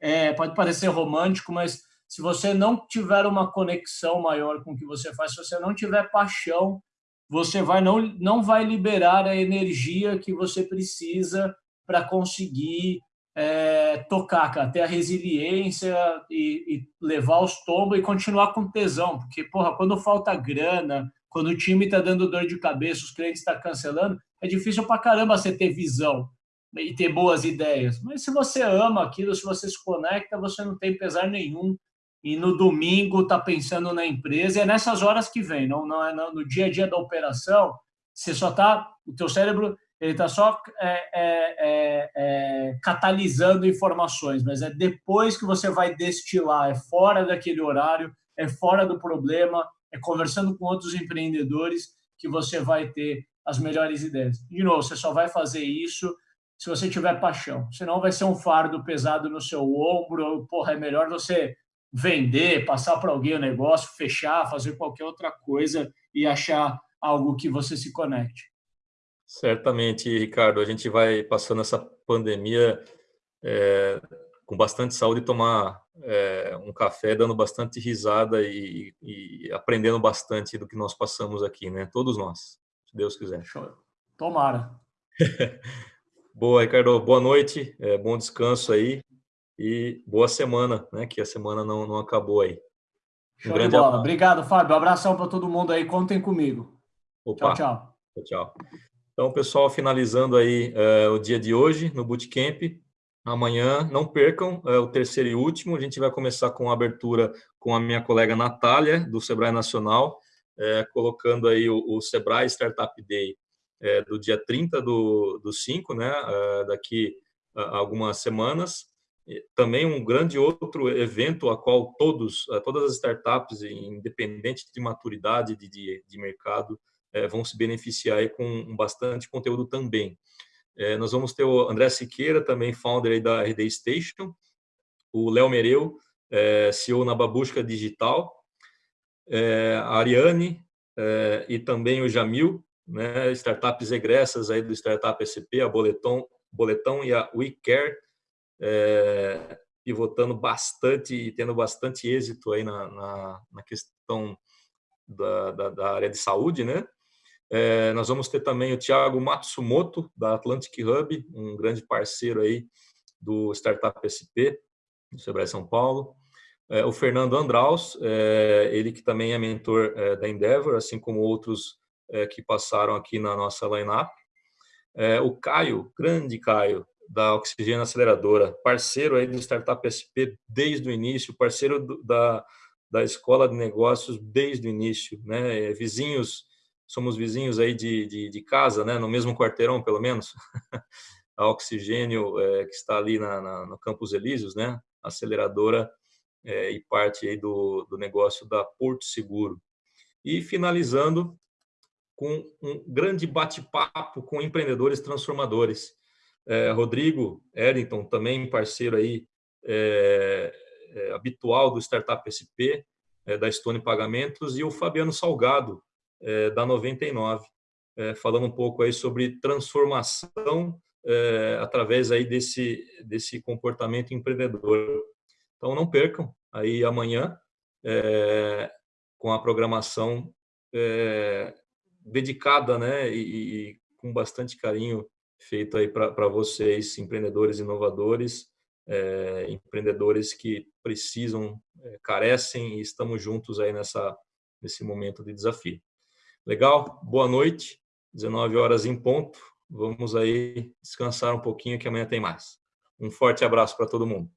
É, pode parecer romântico, mas se você não tiver uma conexão maior com o que você faz, se você não tiver paixão, você vai não, não vai liberar a energia que você precisa para conseguir é, tocar, cara, ter a resiliência e, e, levar os tombos e continuar com tesão, porque, porra, quando falta grana, quando o time está dando dor de cabeça, os clientes estão tá cancelando, é difícil para caramba você ter visão e ter boas ideias. Mas se você ama aquilo, se você se conecta, você não tem pesar nenhum. E no domingo tá pensando na empresa. E é nessas horas que vem, não, não é no dia a dia da operação. Você só tá, o teu cérebro ele está só é, é, é, é, catalisando informações, mas é depois que você vai destilar, é fora daquele horário, é fora do problema, é conversando com outros empreendedores que você vai ter as melhores ideias. De novo, você só vai fazer isso se você tiver paixão. Senão vai ser um fardo pesado no seu ombro. Porra, é melhor você vender, passar para alguém o negócio, fechar, fazer qualquer outra coisa e achar algo que você se conecte. Certamente, Ricardo. A gente vai passando essa pandemia é, com bastante saúde e tomar é, um café, dando bastante risada e, e, aprendendo bastante do que nós passamos aqui, né? Todos nós, se Deus quiser. Show. Tomara. Boa, Ricardo. Boa noite, é, bom descanso aí e boa semana, né? Que a semana não, não acabou aí. Um Show grande abraço. Obrigado, Fábio. Um abração para todo mundo aí. Contem comigo. Opa. Tchau, tchau. Tchau. Então, pessoal, finalizando aí é, o dia de hoje no Bootcamp. Amanhã, não percam, é o terceiro e último. A gente vai começar com a abertura com a minha colega Natália, do Sebrae Nacional, é, colocando aí o, o Sebrae Startup Day é, do dia 30 do, do 5, né, é, daqui a algumas semanas. também um grande outro evento a qual todos, todas as startups, independente de maturidade de, de, de mercado, vão se beneficiar com bastante conteúdo também. É, nós vamos ter o André Siqueira, também founder da RD Station, o Léo Mereu, é, CEO na Babusca Digital, a Ariane e também o Jamil, né, startups egressas aí do Startup SP, a Boletom, Boletão e a WeCare, é, pivotando bastante e tendo bastante êxito aí na, na, na questão da, da, da, área de saúde, né? É, nós vamos ter também o Thiago Matsumoto, da Atlantic Hub, um grande parceiro aí do Startup SP, do Sebrae São Paulo. É, o Fernando Andraus, é, ele que também é mentor é, da Endeavor, assim como outros é, que passaram aqui na nossa lineup. É, o Caio, grande Caio, da Oxigênio Aceleradora, parceiro aí do Startup SP desde o início, parceiro do, da, da Escola de Negócios desde o início, né? Vizinhos, somos vizinhos aí de, de, de, casa, né? No mesmo quarteirão, pelo menos. a Oxigênio, é, que está ali na, na, no Campos Elíseos, né? Aceleradora é, e parte aí do, do negócio da Porto Seguro. E finalizando com um grande bate-papo com empreendedores transformadores. É, Rodrigo Eddington, também parceiro aí é, é, habitual do Startup SP, é, da Stone Pagamentos, e o Fabiano Salgado, é, da 99, é, falando um pouco aí sobre transformação através aí desse, desse comportamento empreendedor. Então, não percam aí amanhã com a programação dedicada né, e, e com bastante carinho feito aí para vocês, empreendedores inovadores, é, empreendedores que precisam, é, carecem e estamos juntos aí nessa, nesse momento de desafio. Legal? Boa noite, 19 horas em ponto. Vamos aí descansar um pouquinho que amanhã tem mais. Um forte abraço para todo mundo.